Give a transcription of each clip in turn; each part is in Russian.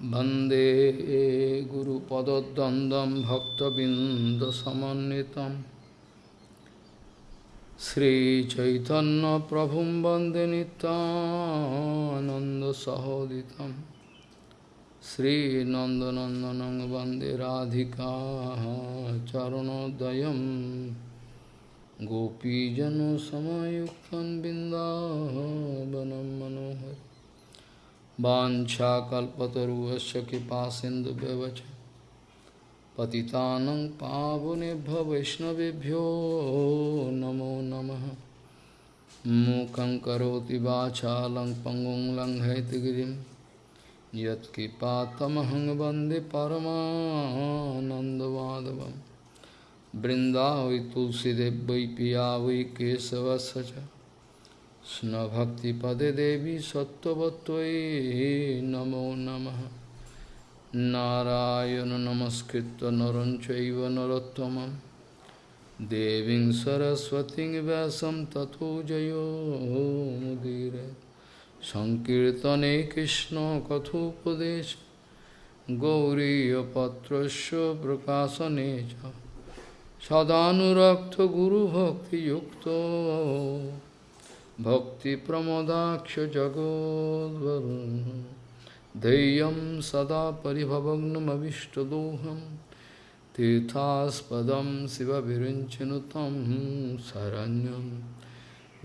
Bande Guru Padadandam Bhakta Bindasamanitam Sri Chaitanya Prabhum Bande Nanda Sahoditam. Sri Nandanandanang Bande Radhika Charanodayam. Gopijano Samayuktan Bindavanam Manohari. बिन्दावनं कृपा सिंधु कृपासिन्धुव्यवच पतितानं पावनेभ्यो वैष्णवेभ्यो नमो नमः। मूकं करोति वाचालं पङ्गुं लङ्घयतिगिरिं यत्कृपातमहं वंदे परमानन्दमाधवं तुलसीदेव वै पिया वै केशवस्य च। কৃষ্ণভক্তিপদে দেবী সত্যবত্যই নমো নম। নারায়ণ নমস্কৃত নরঞ্চৈব নরোত্তম দেবী সরস্বতী ব্যাসম তথো জয়োমুদীর সংকীর্তনে কৃষ্ণ কথোপদেশ। গৌরীপত্র প্রকাশনে সদানুরক্ত গুরুভক্তিযুক্ত। सदानुरक्तगुरुभक्तियुक्तो भक्तिप्रमोदाक्षजगोद्वरुन् धैर्यं सदा परिभवग्नमविष्टदोहं तीर्थास्पदं शिवविरिञ्चनुतं शरण्यं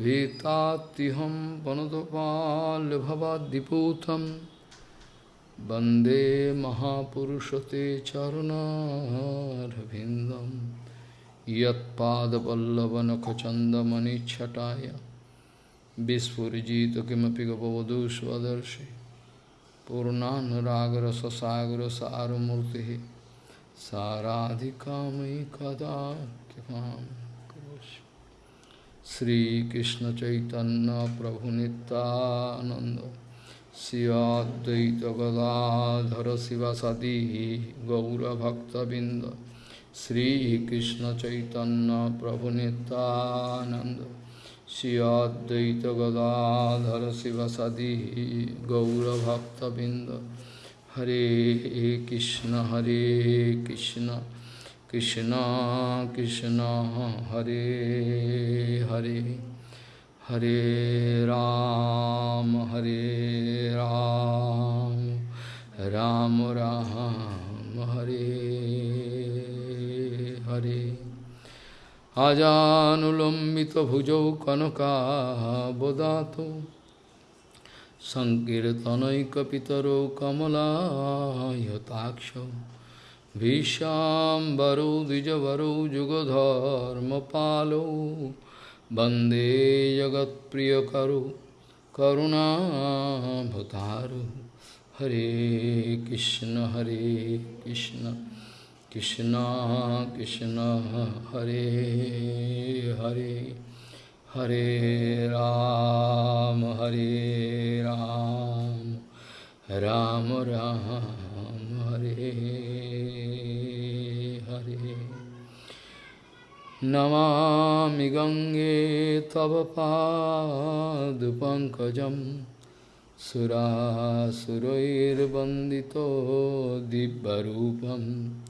भीतात्तिहं वनदपाल्भवाद्दिपूतं वन्दे महापुरुषते चरुणारविन्दं यत्पादपल्लवनखचन्दमणिच्छटाय विस्फुजित किमपि गपवधू स्वदर्शि पूर्णानुरागरससागरसारमूर्तिः साराधिका मयि कदा कृपां करोषि श्रीकृष्णचैतन्यप्रभुनितानन्द शिवाद्वैतगदाधर शिवसदी गौरभक्तबिन्द श्रीकृष्णचैतन्यप्रभुनितानन्द Siyadvaita Gadadhara Sivasadi Gaura Bhakta Binda Shri Advaita गदाधर शिव सदी गौरभक्तबिंद हरे कृष्ण हरे कृष्ण कृष्ण कृष्ण हरे हरे। हरे राम हरे राम राम राम हरे हरे, हरे, हरे। আজানুলম্বিতভুজৌ কনকাবদাতো সংকীর্তনৈকপিতরৌ কমলায়তাক্ষ ভীষ্মাম্বরৌ দ্বিজবরৌ যুগধর্মপালৌ বন্দে জগৎপ্রিয়করৌ করুণাভতারু হরে কৃষ্ণ হরে Krishna Krishna Krishna Hare Hare Hare Ram Hare Ram Ram Ram Hare Hare Namami Gange Tava Padupankajam Sura Surair Bandito Dibbarupam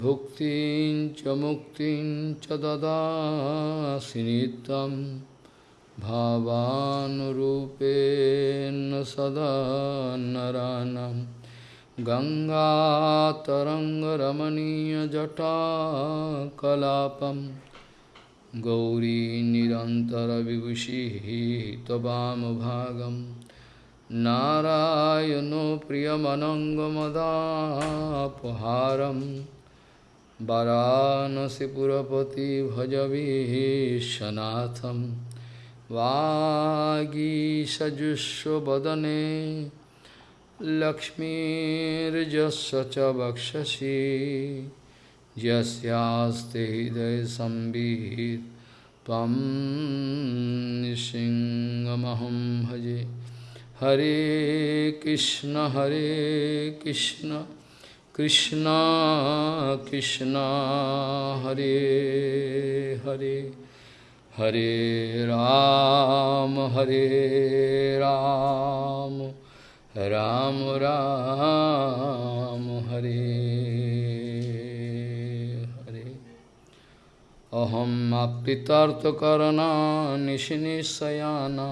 भुक्तिं च मुक्तिं च ददासि नित्यं भावानुरूपेण सदा नरानं गङ्गातरङ्गरमणीयजटाकलापं गौरी निरन्तरविभूषिः त्ववामभागं नारायणो वाराणसीपुरपति भजवीशनाथं वागीषजुष्वदने लक्ष्मीर्जस्य च वक्षसि यस्यास्ते हृदयसंवित् त्वं सिंहमहं भजे हरे कृष्ण हरे Krishna Krishna Krishna Hare Hare Hare Ram Hare Ram Ram राम हरे हरे अहम अप्रितार्थकरणानिशिनिशयाना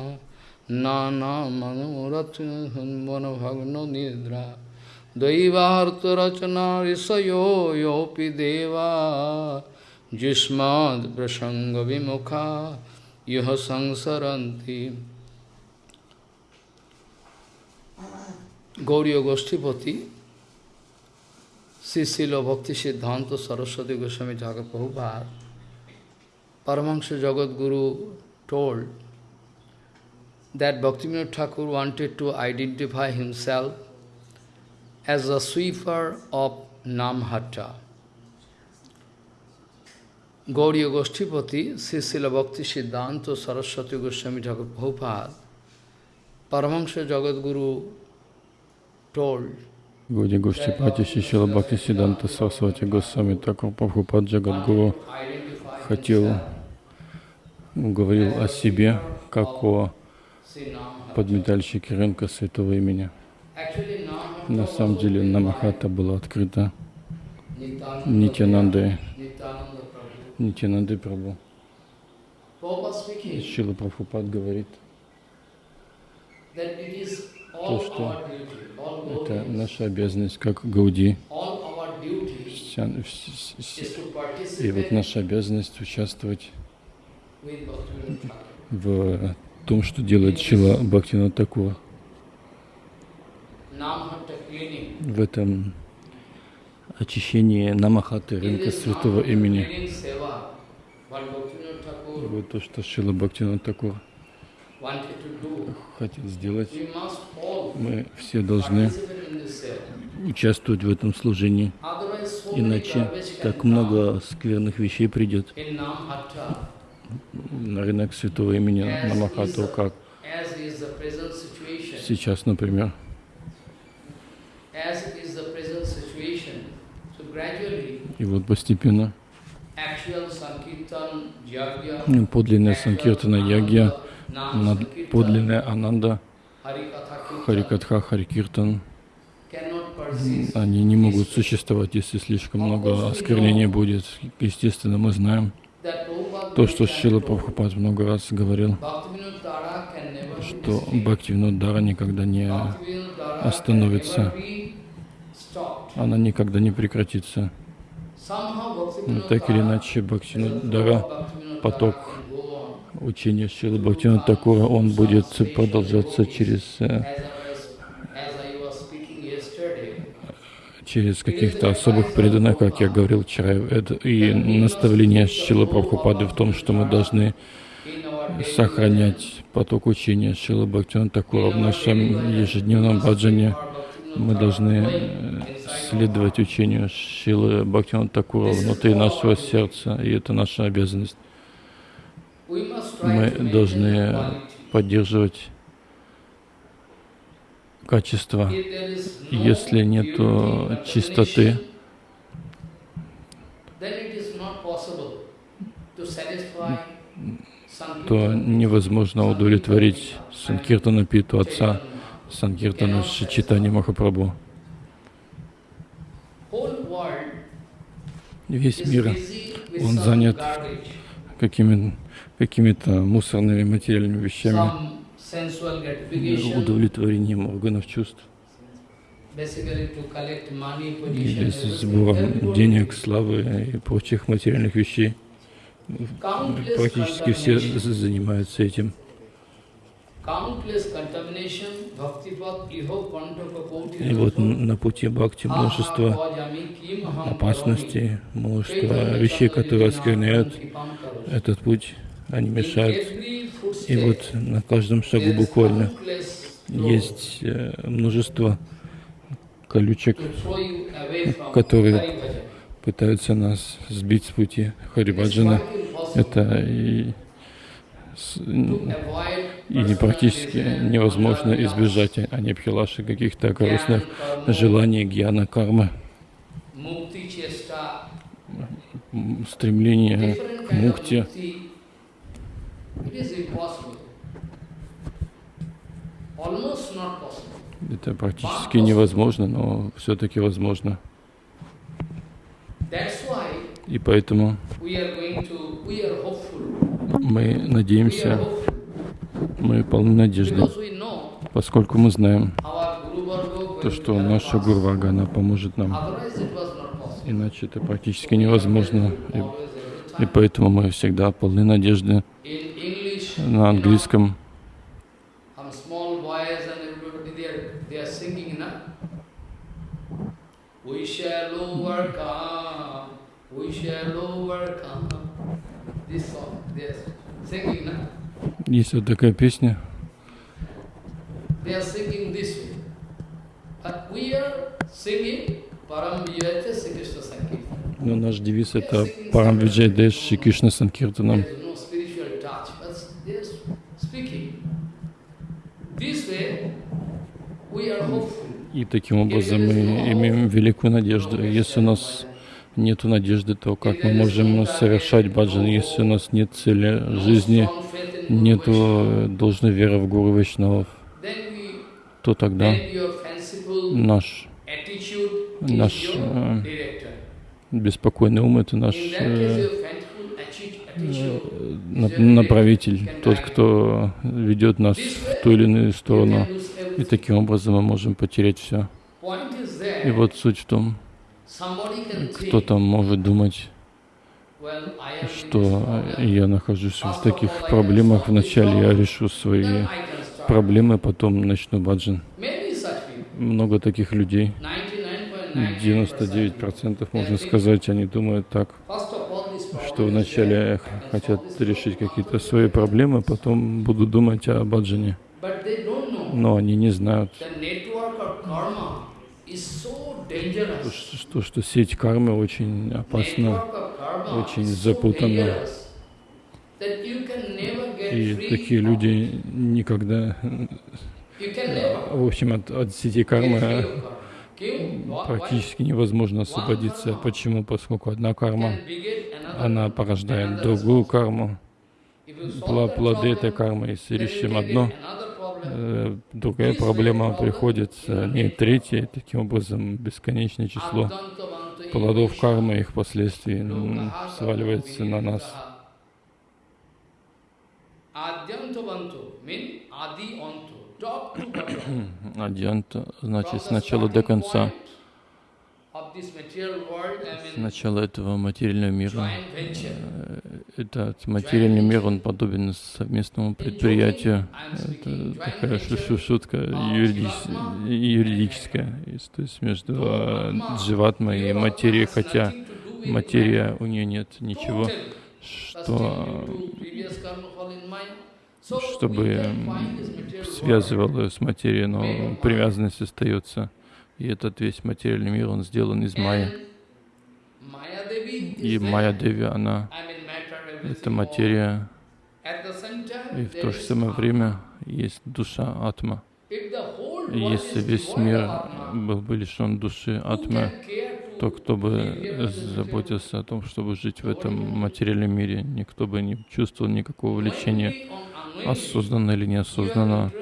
नाना मनोरथन भग्नो निद्रा दैवार्तरचना ऋषयो योऽपि देवा जुष्माद् प्रसङ्गविमुखा यः संसरन्ति Gauriya Goshtipati, Sisila Bhakti Siddhanta Saraswati Goswami Thakur Prabhupada, Paramahansa Jagat Guru told that Bhaktivinoda Thakur wanted to identify himself as a sweeper of Namhatta. Gauriya Goshtipati, Sisila Bhakti Siddhanta Saraswati Goswami Thakur Prabhupada, Paramahansa Jagat Guru Гуди Гуштипати Шишила Бхакти Сиданта Сарасвати Госвами Такур Прабхупад Джагадгуру хотел, говорил о себе, как о подметальщике рынка святого имени. На самом деле Намахата была открыта Нитянандой, Нитянандой Прабhu. Шила Прабхупад говорит, то, что это наша обязанность как Гауди. И вот наша обязанность участвовать в том, что делает Шила Бхактина Такур. В этом очищении Намахаты, рынка святого имени. И вот то, что Шила Бхактина Такур хотел сделать. Мы все должны участвовать в этом служении. Иначе так много скверных вещей придет на рынок святого имени Намахату, как сейчас, например. И вот постепенно подлинная Санкиртана Ягья подлинная Ананда, Харикатха, Харикиртан, они не могут существовать, если слишком много осквернения будет. Естественно, мы знаем то, что Шила Прабхупад много раз говорил, что Бхактивинодара никогда не остановится, она никогда не прекратится. Но так или иначе, Бхактивинодара, поток учение Шилы Бхактина он будет продолжаться через, э, через каких-то особых преданных, как я говорил вчера. И наставление Шилы Прабхупады в том, что мы должны сохранять поток учения Шилы Бхактина в нашем ежедневном баджане. Мы должны э, следовать учению Шилы Бхактина Такура внутри нашего сердца, и это наша обязанность мы должны поддерживать качество. Если нет чистоты, то невозможно удовлетворить Санкиртана Питу Отца, Санкиртана Шичитани Махапрабху. Весь мир, он занят какими какими-то мусорными материальными вещами, удовлетворением органов чувств, или сбором денег, славы и прочих материальных вещей. Практически все занимаются этим. И вот на пути бхакти множество опасностей, множество вещей, которые оскверняют этот путь они мешают. И вот на каждом шагу буквально есть э, множество колючек, которые пытаются нас сбить с пути. Харибаджана. Это и, и практически невозможно избежать анипхилаши каких-то корыстных желаний, гьяна, кармы, стремление к мукте, Это практически невозможно, но все-таки возможно. И поэтому мы надеемся, мы полны надежды, поскольку мы знаем то, что наша. Гурвага, она поможет нам. Иначе это практически невозможно. И, и поэтому мы всегда полны надежды на английском. We shall overcome. This song, na? Есть вот такая песня. Но наш девиз это Парам Виджай Дэш Шри Кришна Санкиртанам. И таким образом мы имеем великую надежду. Если у нас нет надежды, то как мы можем совершать баджан, если у нас нет цели жизни, Vaishnava, э, должной веры в Гуру we, то тогда наш наш э, беспокойный ум это наш э, направитель, тот, кто ведет нас в ту или иную сторону. И таким образом мы можем потерять все. И вот суть в том, кто-то может думать, что я нахожусь в таких проблемах. Вначале я решу свои проблемы, потом начну баджан. Много таких людей, 99.9%, 99% можно сказать, они думают так, что вначале хотят решить какие-то свои проблемы, потом будут думать о баджане. Но они не знают, dangerous. что, что, сеть кармы очень опасна. Очень get И такие люди никогда, never в общем, от, от сети кармы практически невозможно освободиться. Почему? Поскольку одна карма, она порождает другую карму. Плоды этой кармы, если решим одно, problem. э, другая проблема приходит, не третья, таким образом бесконечное число плодов кармы, их последствий сваливается на нас. Адьянта, значит, с начала до конца. point of this material world, I С mean, начала этого материального мира. э, Этот материальный мир, он подобен совместному предприятию. Это такая шу- шу- шутка юридическая, то есть между дживатмой и материей, хотя материя, у нее нет ничего, что, чтобы связывало ее с материей, но привязанность остается. И этот весь материальный мир, он сделан из майя. И Майя Деви, она это материя, и в то же самое время есть душа атма. И если весь мир был бы лишен души атмы, то кто бы заботился о том, чтобы жить в этом материальном мире, никто бы не чувствовал никакого влечения, осознанно или неосознанно.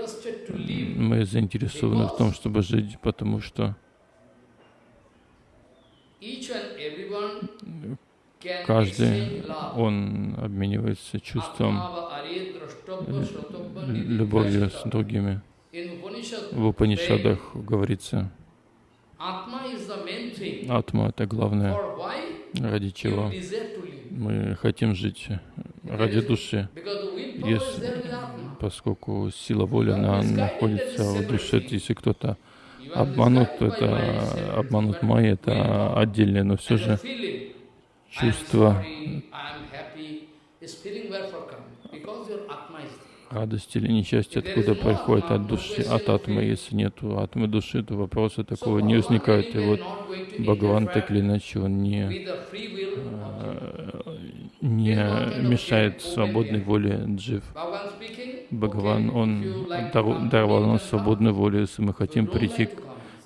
Мы заинтересованы в том, чтобы жить, потому что каждый, он обменивается чувством, любовью с другими. В Упанишадах говорится, атма — это главное, ради чего мы хотим жить, ради души. Если, поскольку сила воли, она находится в душе, если кто-то обманут, то это обманут майя, это отдельное, но все же чувство радости или несчастья откуда приходит от души, от атмы. Если нет атмы души, то вопроса такого не возникает. И вот Бхагаван так или иначе он не, э, не мешает свободной воле джив. Бхагаван, он даровал нам свободную волю. Если мы хотим прийти к,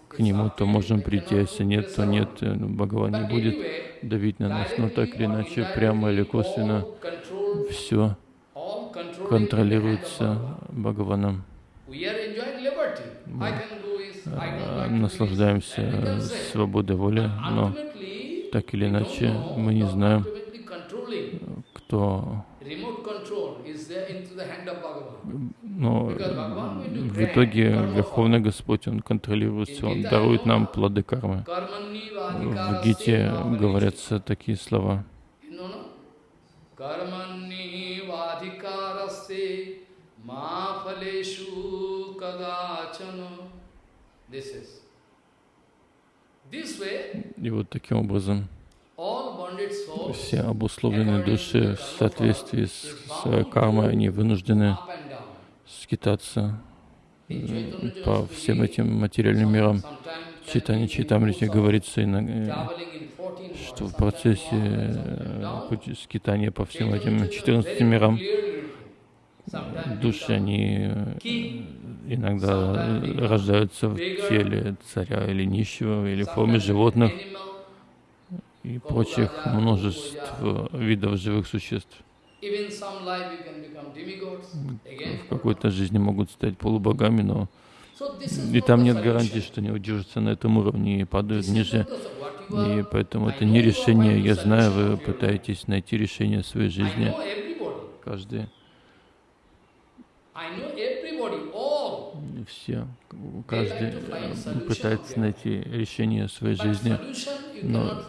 к нему, то можем прийти. А если нет, то нет. Э, ну, Бхагаван не будет давить на нас. Но так или иначе, прямо или косвенно, все контролируется Бхагаваном. Э, наслаждаемся свободой воли, но так или иначе мы не знаем, кто но в итоге Верховный Господь, Он контролирует все, Он дарует нам плоды кармы. В Гите говорятся такие слова. И вот таким образом все обусловленные души в соответствии с своей кармой, они вынуждены скитаться по всем этим материальным мирам. Читание Читамрити говорится, что в процессе э, скитания по всем этим 14 мирам души, они э, иногда рождаются в теле царя или нищего, или в форме животных, и прочих множеств видов живых существ. В какой-то жизни могут стать полубогами, но и там нет гарантии, что они удержатся на этом уровне и падают ниже. И поэтому это не решение. Я знаю, вы пытаетесь найти решение своей жизни. Каждый. Все, каждый пытается найти решение своей жизни, но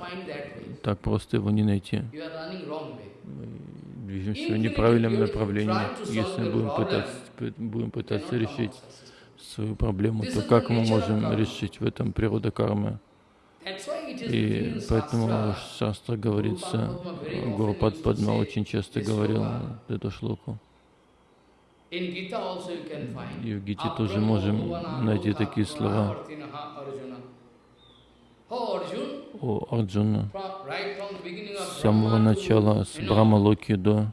так просто его не найти. Мы движемся в неправильном направлении. Если мы будем пытаться, будем пытаться решить свою проблему, то как мы можем решить в этом природа кармы? И поэтому Шастра говорится, Гурупад Падма очень часто говорил эту шлоку. И в Гите тоже можем найти такие слова. О Арджуна, с самого начала, с Брахмалоки до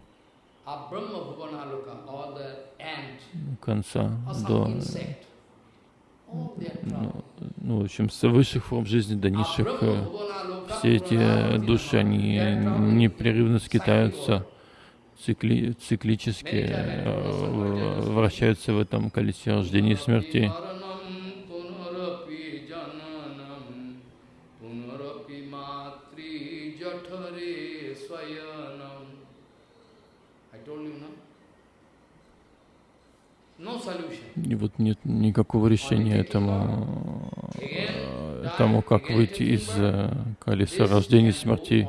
конца, до ну, ну, в общем, с высших форм жизни до низших, э, все эти души, они непрерывно скитаются цикли, циклически э, вращаются в этом колесе рождения и смерти. И вот нет никакого решения этому, э, тому, как выйти из э, колеса рождения и смерти.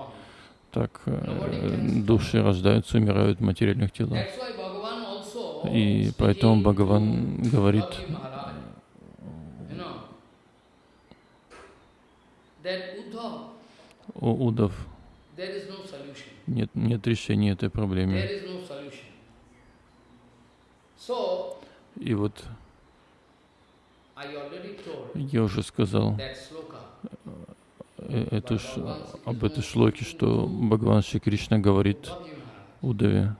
так э, души рождаются, умирают в материальных телах. И поэтому Бхагаван говорит, о Удав, нет, нет решения этой проблемы. И вот я уже сказал, Э, эту, об этой шлоке, что Бхагаван Шри Кришна говорит Удаве.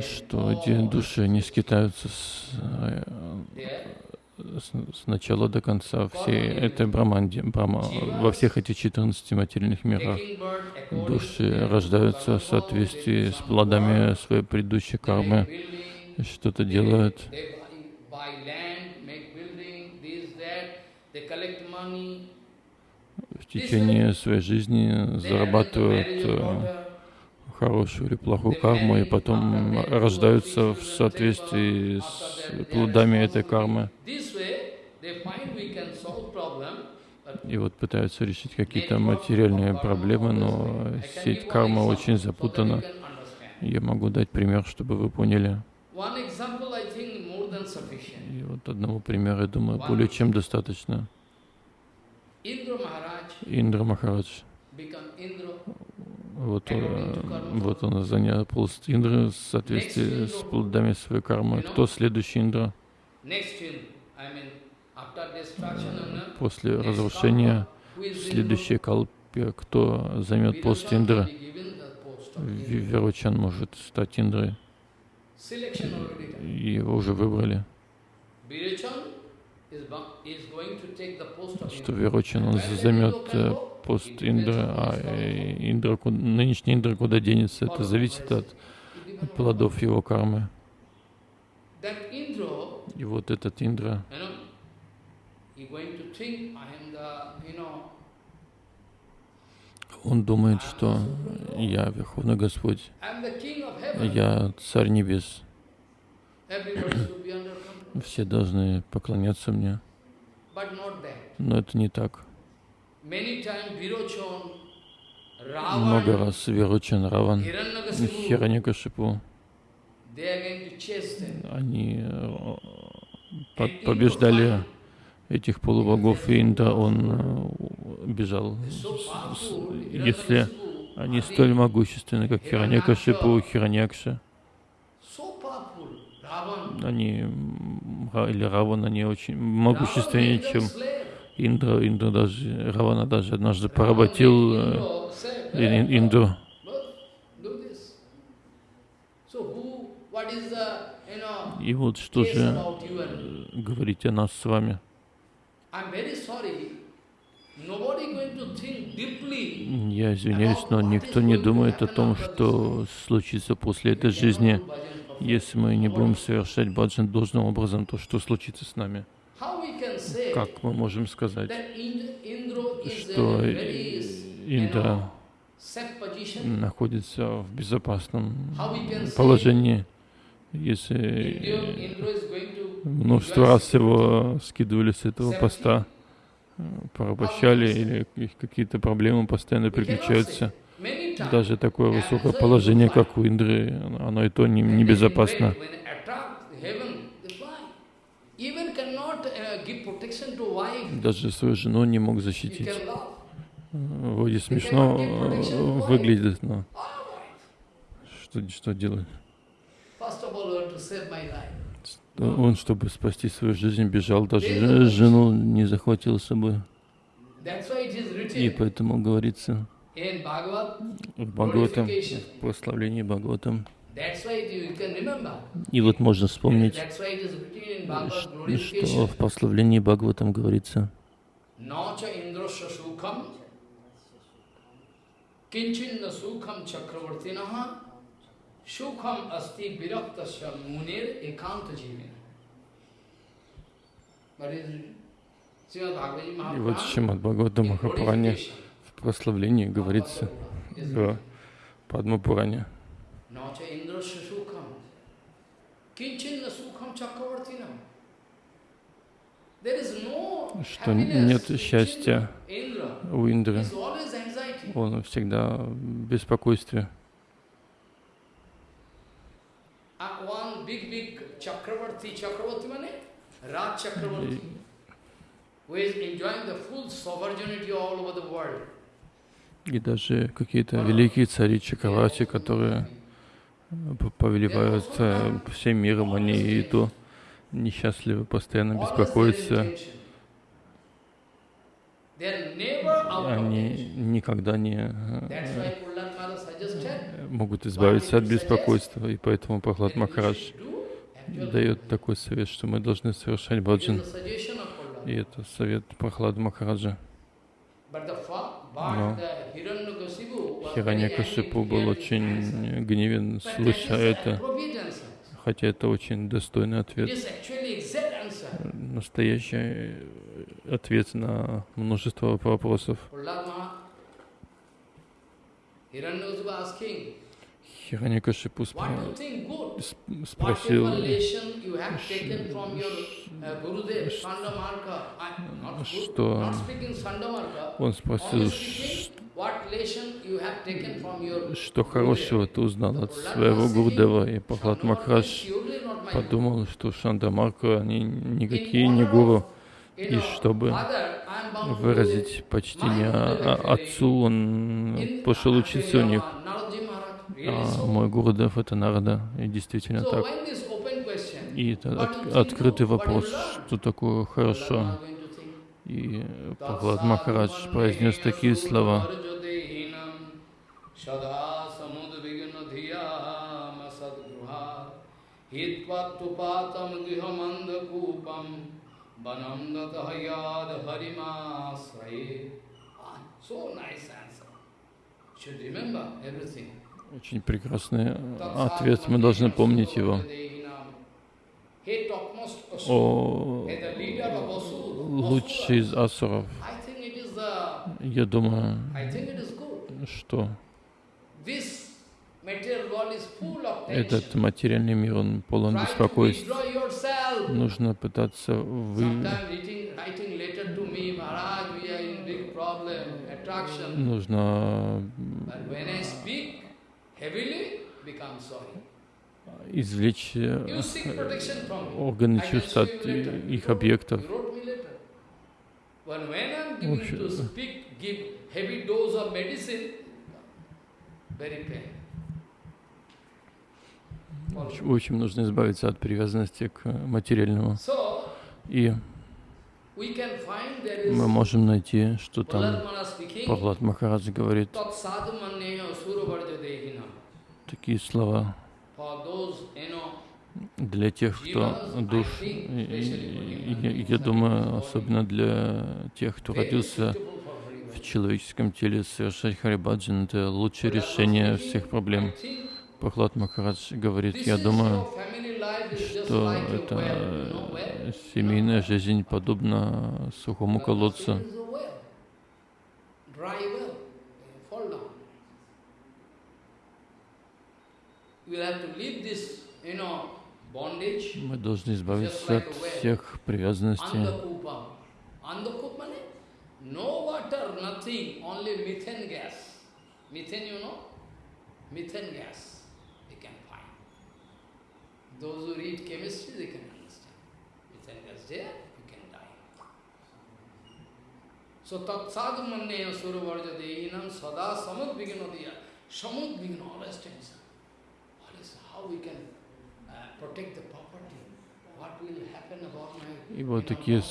Что эти души, они скитаются с, с, с начала до конца всей этой браманди, брама, во всех этих 14 материальных мирах. Души рождаются в соответствии с плодами своей предыдущей кармы, что-то делают. в течение своей жизни зарабатывают э, хорошую или плохую карму, и потом рождаются в соответствии с плодами этой кармы. И вот пытаются решить какие-то материальные проблемы, но сеть кармы очень запутана. Я могу дать пример, чтобы вы поняли. И вот одного примера, я думаю, более чем достаточно. Индра Махарадж. Вот, вот он занял пост Индры в соответствии с плодами своей кармы. Кто следующий Индра? После разрушения следующей калпе, кто займет пост Индры? Веручан может стать Индрой. Его уже выбрали. Что Верочин, он займет э, пост Индра, а э, Индра, нынешний Индра куда денется, это зависит от плодов его кармы. И вот этот Индра, он думает, что я Верховный Господь, я Царь Небес, все должны поклоняться мне. Но это не так. Много раз Веручан, Раван, them. они э, по- побеждали этих полубогов, и Индра, он э, бежал. Если они столь могущественны, как powerful. Ravan, они, или Раван, они очень могущественнее, чем. Индра. Индра даже, Равана даже однажды поработил э, Indra said, Ин- "Hey, Индру. But do this. So who, what is the, you know, И вот что же э, говорить о нас с вами. Я извиняюсь, но никто не думает о том, что случится после этой жизни. Если мы не будем совершать баджан должным образом, то что случится с нами? Как мы можем сказать, что Индра находится в безопасном положении, если множество раз его скидывали с этого поста, э, порабощали или их какие-то проблемы постоянно приключаются. Даже такое высокое положение, как у Индры, оно- и то не- небезопасно. to wife. Даже свою жену не мог защитить. Э, Вроде смешно э, выглядит, но что, что делать? Он, чтобы спасти свою жизнь, бежал, даже жену не захватил с собой. И поэтому говорится в Бхагаватам, в прославлении Бхагаватам. И вот можно вспомнить, что в прославлении Бхагаватам говорится. Indrasya sukham kinchinna sukham asti viraktasya munir ekanta jivina. И вот Шримад Бхагаватам Махапуране в прославлении говорится в Падмапуране, что нет счастья у Индры, он всегда в беспокойстве. Uh, one big, big Chakravarti, Chakravarti mane? Raj Chakravarti, who is enjoying the full sovereignty all over the world. И даже какие-то великие цари Чакравати, которые повелевают э, всем миром, они и то несчастливы, постоянно беспокоятся. Они никогда не э, могут избавиться от беспокойства, и поэтому Прохлад Махарадж дает такой совет, что мы должны совершать баджан. И это совет Прохлада Махараджа. Но Хираньякашипу был очень гневен, слыша это, хотя это очень достойный ответ. Настоящий э, ответ на множество вопросов. What do спро- спросил, uh, что он спросил, что хорошего ты узнал от своего Гурдева. И Пахлад my подумал, что Шандамарка, они никакие не гуру. И чтобы выразить почтение а- отцу, он пошел учиться у них. А мой Гурдев это Нарада, и действительно так. И это от- открытый вопрос, что такое хорошо. И Прохлад Махарадж произнес такие слова. Ah, So nice answer. Should remember everything. Очень прекрасный ответ, мы должны помнить его. о лучший из асуров. Я думаю, что этот материальный мир, он полон беспокойств. Нужно пытаться вы... Нужно извлечь э, органы чувств от э, их объектов. Очень- Очень нужно избавиться от привязанности к материальному. И мы можем найти, что там Павлад Махарадж говорит такие слова для тех, кто душ. Я думаю, особенно для тех, кто родился в человеческом теле, совершать Харибаджан — это лучшее решение всех проблем. Прохлад Махарадж говорит, я думаю, что это семейная жизнь подобна сухому колодцу. Dry well, fall down. You have to leave this, you know, bondage. Мы должны избавиться от всех привязанностей. Andakupam. Andakup means no water, nothing, only methane gas. Methane, you know? Methane gas you can find. Those who read chemistry, they can understand. Methane gas there, you can die. So tat sadhu manneya suruvarja dehinam sada samud vignodiya. Samud vigna, always tension. И вот такие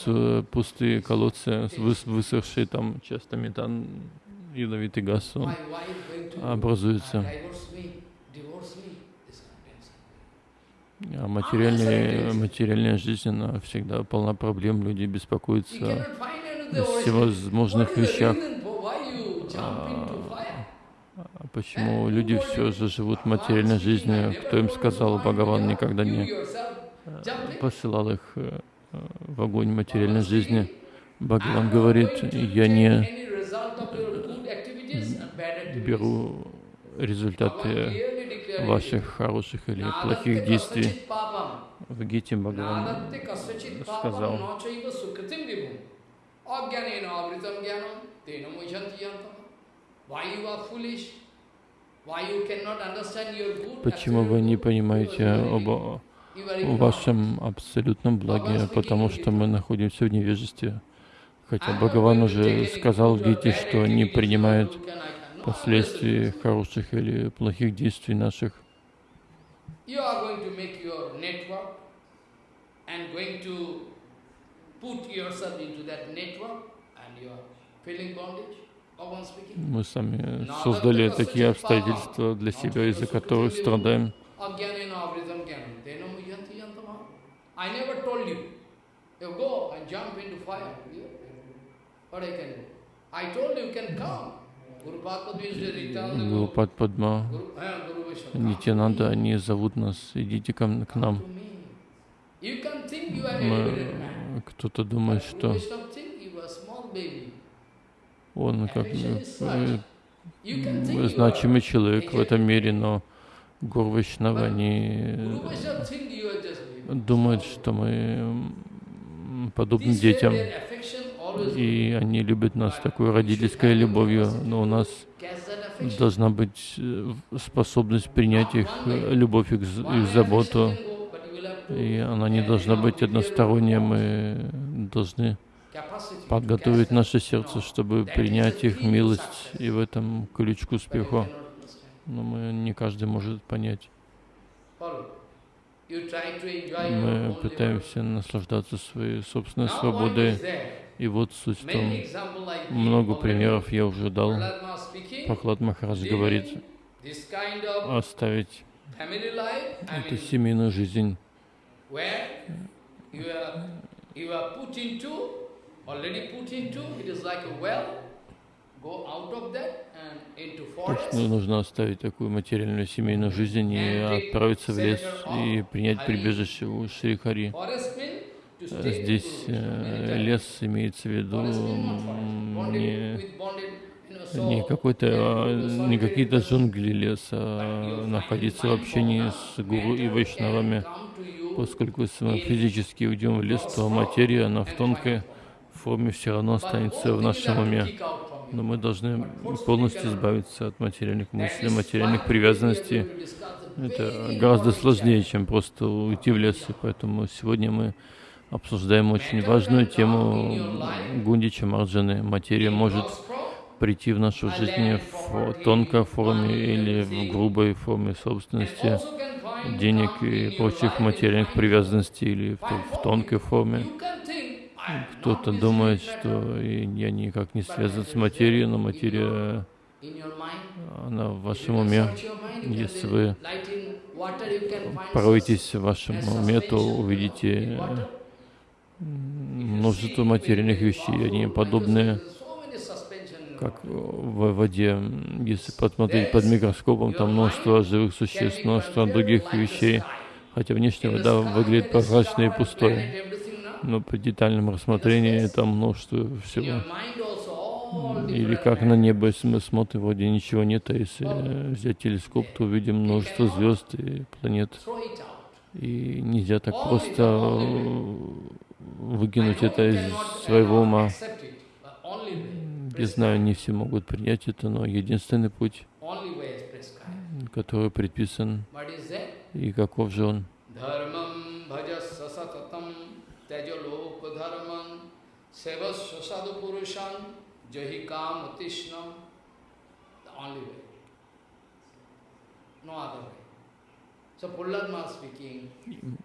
пустые колодцы, высохшие там часто метан, ядовитый газ, он образуется. uh. А материальная, материальная жизнь, она всегда полна проблем, люди беспокоятся о всевозможных вещах for why you jump into fire? А Почему люди все же живут материальной жизнью? Кто им сказал, Бхагаван никогда не посылал их э, э, в огонь материальной жизни. Бхагаван говорит, я не беру результаты ваших хороших или плохих действий. В Гите Бхагаван сказал. Why you are foolish? Почему вы не понимаете об вашем абсолютном благе? Потому что мы находимся в невежестве. Хотя Бхагаван уже сказал Гите, что не принимает последствий хороших или плохих действий наших. Put yourself into that network and you are feeling bondage. Мы сами создали такие обстоятельства для себя, из-за которых страдаем. Гурупад Падма, eh. Нитянанда, они зовут нас, идите ко к нам. кто-то думает, что Guru Vaishnava think you are small baby. Он как э, значимый человек в этом мире, но Гур just baby. думают, что мы подобны детям, и они любят нас такой родительской любовью, но у нас должна быть э, способность принять их э, любовь, их, их заботу, и она не должна быть односторонняя, мы должны подготовить наше сердце, чтобы принять их милость, и в этом ключ к успеху. Но мы не каждый может понять. Мы пытаемся наслаждаться своей собственной свободой. И вот суть в том, много примеров я уже дал. Пахлад Махарадж говорит, оставить эту семейную жизнь, forest. нужно оставить такую материальную семейную жизнь и отправиться в лес и принять прибежище у Шри Хари. Forest means to Э, Здесь э, лес имеется в виду не, не какой-то, а, не какие-то джунгли леса, а находиться в общении с гуру и вайшнавами. Поскольку физически уйдем в лес, то материя, она в тонкой форме все равно останется в нашем уме. Но мы должны полностью избавиться от материальных мыслей, материальных привязанностей. Это гораздо сложнее, чем просто уйти в лес. И поэтому сегодня мы обсуждаем очень важную тему Гундича Марджаны. Материя может прийти в нашу жизнь в тонкой форме или в грубой форме собственности, денег и прочих материальных привязанностей или в, в тонкой форме. Кто-то думает, что я никак не связан с материей, но материя, она в вашем уме. Если вы пороетесь в вашем уме, то увидите множество материальных вещей. Они подобны, как в воде. Если посмотреть под микроскопом, там множество живых существ, множество других вещей. Хотя внешне вода выглядит прозрачной и пустой. Но при детальном рассмотрении там множество всего. Или как на небо, если мы смотрим, вроде ничего нет, а если взять телескоп, то увидим множество звезд и планет. И нельзя так просто выкинуть это из своего ума. Я знаю, не все могут принять это, но единственный путь, который предписан, и каков же он. Jahi Kam Utishnam, the only way. No other way. So speaking,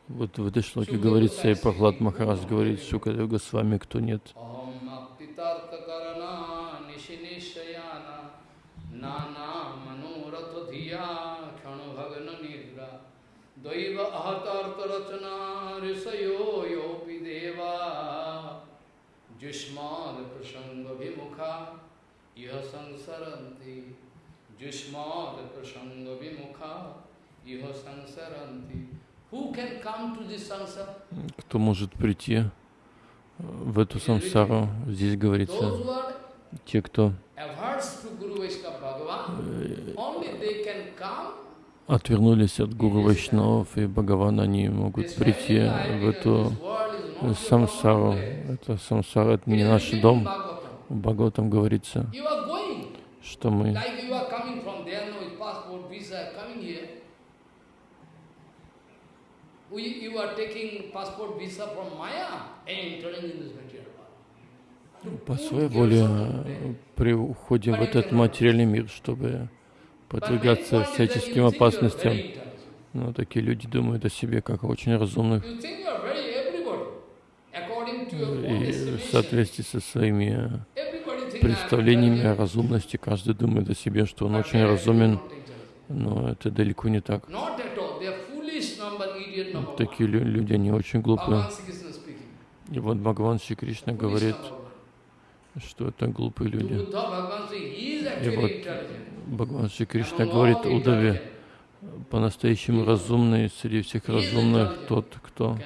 Вот в этой шлоке говорится, и Прохлад Махарадж говорит, Шукадева с вами кто нет. Om Aptitartha Karana Nishinishayana Jushmad Prasanga Vimukha Iha Sansaranti Jushmad Prasanga Vimukha Iha Sansaranti Who can come to this sansara? Кто может прийти в эту самсару? Здесь говорится, те, кто отвернулись от Гуру Вайшнавов и Бхагавана, они могут прийти в эту самсару. Это самсара, это не наш дом. В Бхагаватам говорится, что мы по своей воле приходим в этот материальный мир, чтобы подвигаться всяческим опасностям. Но такие люди думают о себе как о очень разумных. You think you are very everybody. According to your own И в соответствии со своими представлениями о разумности, каждый думает о себе, что он очень разумен, но это далеко не так. Такие лю- люди, они очень глупые. И вот Бхагаван Шри Кришна говорит, что это глупые люди. И вот. Bhagavan Шри Кришна говорит Удаве, по-настоящему разумный среди всех разумных тот, кто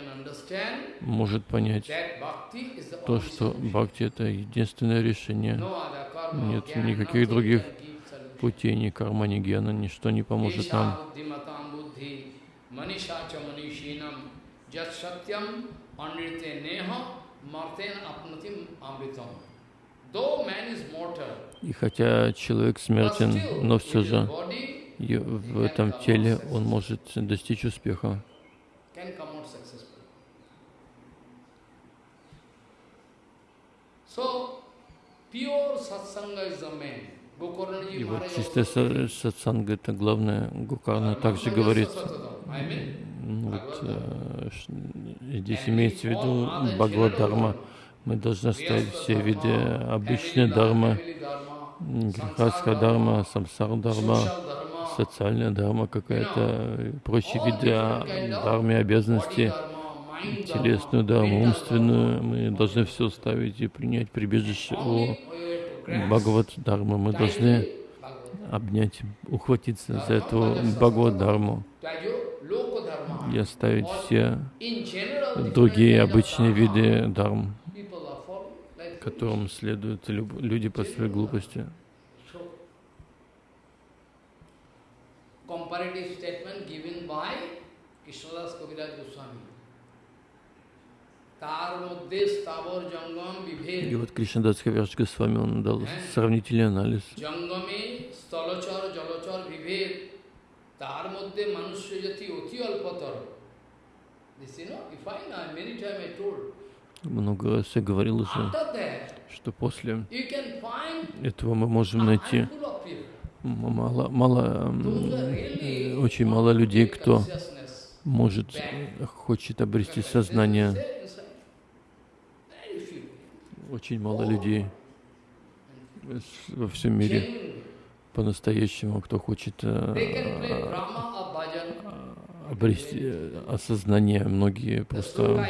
может понять то, что бхакти это единственное решение. Нет никаких других. Путей, ни карма, ни гьяна, ничто не поможет нам. И хотя человек смертен, но все же в этом теле он может достичь успеха. can come out successful. So, pure satsanga is the main. Gokarnaji И вот чистая сатсанга это главное. Гукарна также говорит, ну вот, э, здесь имеется в виду Бхагавад-дарма. Мы должны оставить все виды обычной дармы, грехастха дарма, самсар дарма, социальная дарма какая-то, прочие виды дармы, обязанности, телесную дарму, умственную. Мы должны все оставить и принять прибежище у Бхагават Дharma. Мы должны обнять, ухватиться за эту Бхагават dharma. и оставить все другие обычные виды дарм, которым следуют люди по своей глупости. Comparative statement given by Krishnadas Kaviraj Goswami. И вот Кришнадас с вами, он дал сравнительный анализ. Много раз я говорил уже, что после этого мы можем найти мало, мало, очень мало людей, кто может, хочет обрести сознание. Очень мало людей во всем мире по-настоящему, кто хочет э, bhajan. обрести э, осознание. Многие просто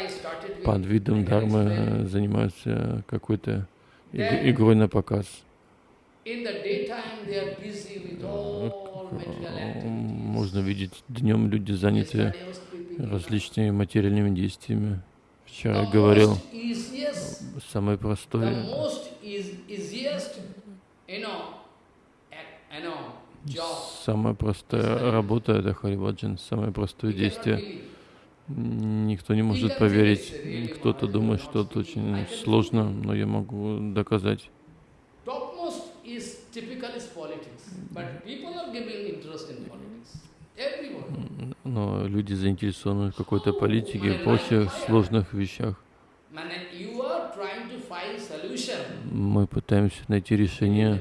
под видом э, занимаются какой-то иг- игрой на показ. Э. Можно видеть, днем люди заняты различными материальными действиями. Вчера я говорил, know, job. самая простая работа — это Хариваджан, самое простое действие. Никто не может поверить. Кто-то думает, что это очень сложно, но я могу доказать. Но люди заинтересованы в какой-то политике прочих сложных вещах. Мы пытаемся найти решение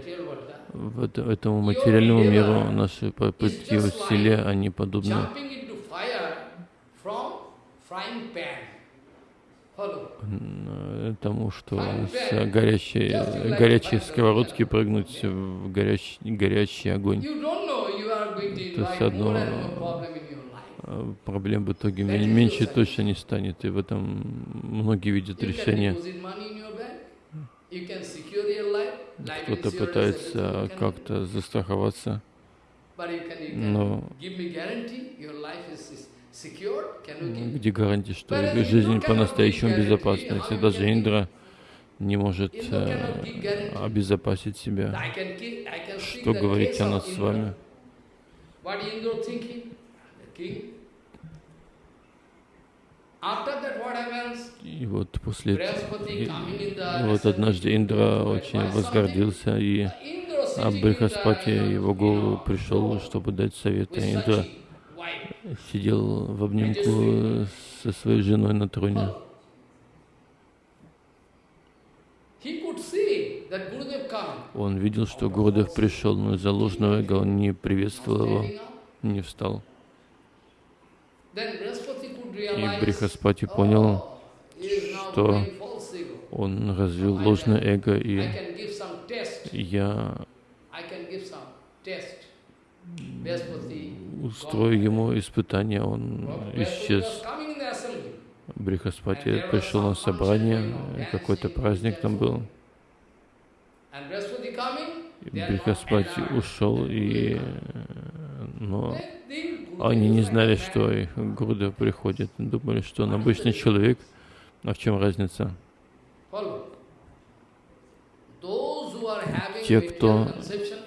в это- этому материальному миру. Наши попытки в селе, они подобны. тому, что с горящей, горячей сковородки прыгнуть в горячий, горячий огонь. То есть одно проблем в итоге мен- меньше точно не станет, и в этом многие видят решение. Кто-то пытается как-то застраховаться, но где гарантия, что жизнь по-настоящему безопасна, если даже Индра не может э, обезопасить себя. Что говорить о нас с вами? И вот после и, вот однажды Индра очень возгордился, и а the, его голову пришел, чтобы дать совет. Индра. сидел в обнимку со своей женой на троне. Он видел, что Гурдев пришел, но из-за ложного эго он не приветствовал его, не встал. И Брихаспати понял, oh, что он развил ложное эго, и я устрою ему испытание, он исчез. Брихаспати пришел на собрание, какой-то праздник там был. Брихаспати ушел, и, э, но они не знали, что их приходит. Думали, что он обычный человек. А в чем разница? Те, кто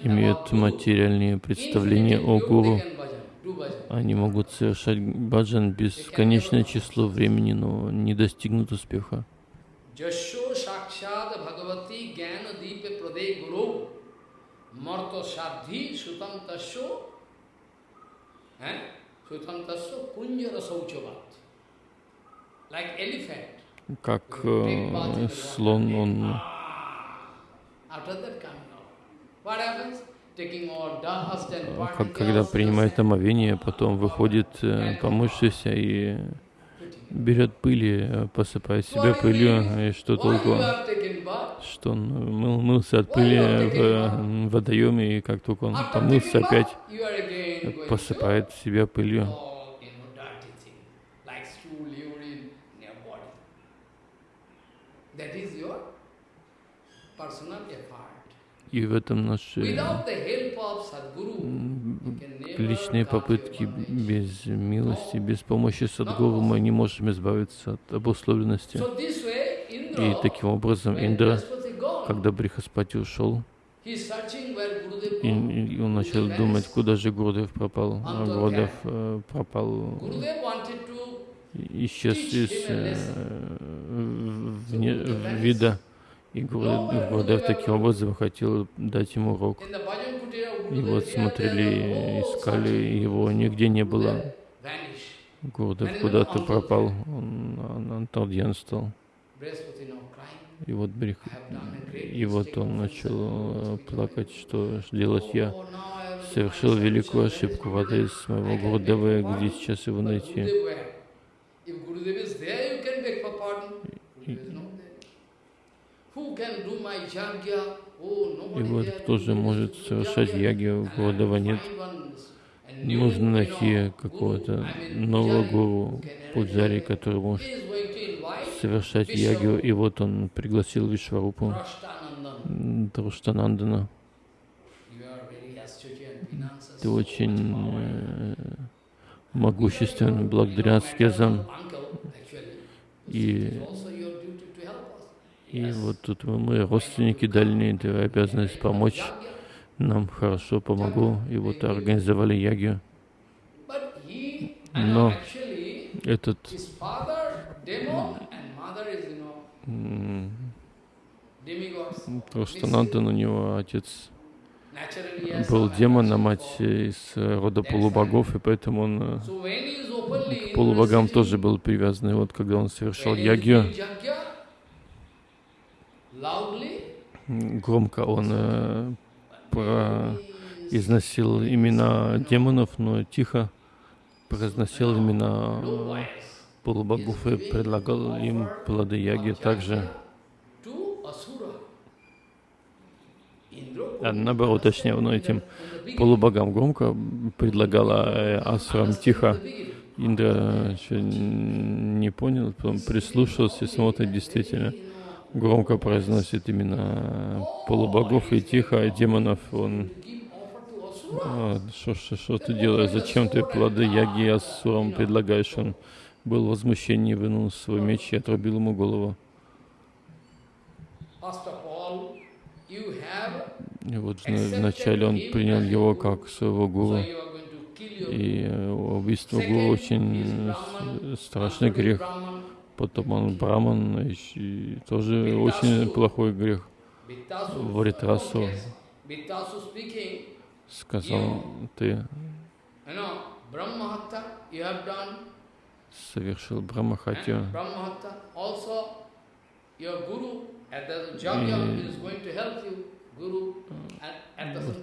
Guru, материальные представления о гуру, они могут совершать баджан бесконечное число времени, но не достигнут успеха. Sakshad Bhagavati Jnana Как э, слон, он particles, как, когда принимает омовение, потом выходит э, помывшийся и берет пыли, э, посыпает себя пылью, и что толку? Что он мыл, мылся от пыли в э, водоеме, и как только он помылся опять, посыпает себя пылью. That is your personal effort. И в этом наши личные попытки без милости, без помощи Садгуру мы не можем избавиться от обусловленности. И таким образом Индра, когда Брихаспати ушел, и, и он начал думать, куда же Гурдев пропал. А Гурдев э, пропал, исчез из э, вне- вида. И Гурдев, таким образом хотел дать ему урок. И вот смотрели, искали, его нигде не было. Гурдев куда-то пропал, он на Анталдьян стал. И вот, Брих... Great и вот он начал э, плакать, что делать я. Совершил великую ошибку в адрес моего Гурдева, где сейчас его найти. Gurudev И nobody вот кто же может совершать яги, у have нет. Нужно найти какого-то нового гуру, пуджари, который может совершать ягию. И вот он пригласил Вишварупу. Друштанандана. Ты очень э, могуществен благодаря аскезам. И, и вот тут мы родственники дальние, ты обязанность помочь нам хорошо, помогу. И вот организовали ягию. Но этот м, Друштанандан, у него отец был демон, а мать из рода полубогов, и поэтому он к полубогам тоже был привязан. И вот когда он совершал ягью, громко он э, произносил имена демонов, но тихо произносил имена полубогов и предлагал им плоды яги также. А наоборот, точнее, он этим полубогам громко предлагала, э, асурам тихо. Индра еще не понял, потом прислушался и смотрит, действительно, громко произносит именно полубогов и тихо, а демонов он... «А, Что ж- что ты делаешь? Зачем ты плоды яги асурам предлагаешь? Он был в возмущении, вынул свой меч и отрубил ему голову. И вот вна- вначале он принял его как своего гуру. И э, убийство гуру очень с- страшный грех. Потом он браман, и тоже очень плохой грех. Варитрасу сказал, ты совершил брамахатию.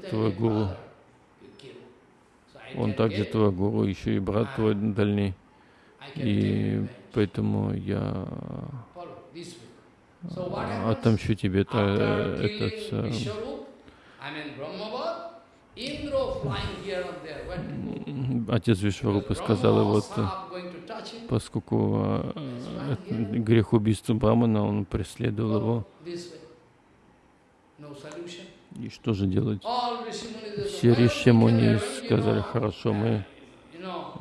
твой гуру, Он также твой гуру, еще и брат твой дальний. И поэтому я а, отомщу тебе та- этот э, отец Вишварупы сказал, вот э, поскольку э, это грех убийства Брамана, он преследовал его, и что же делать? Все ришимуни сказали, хорошо, мы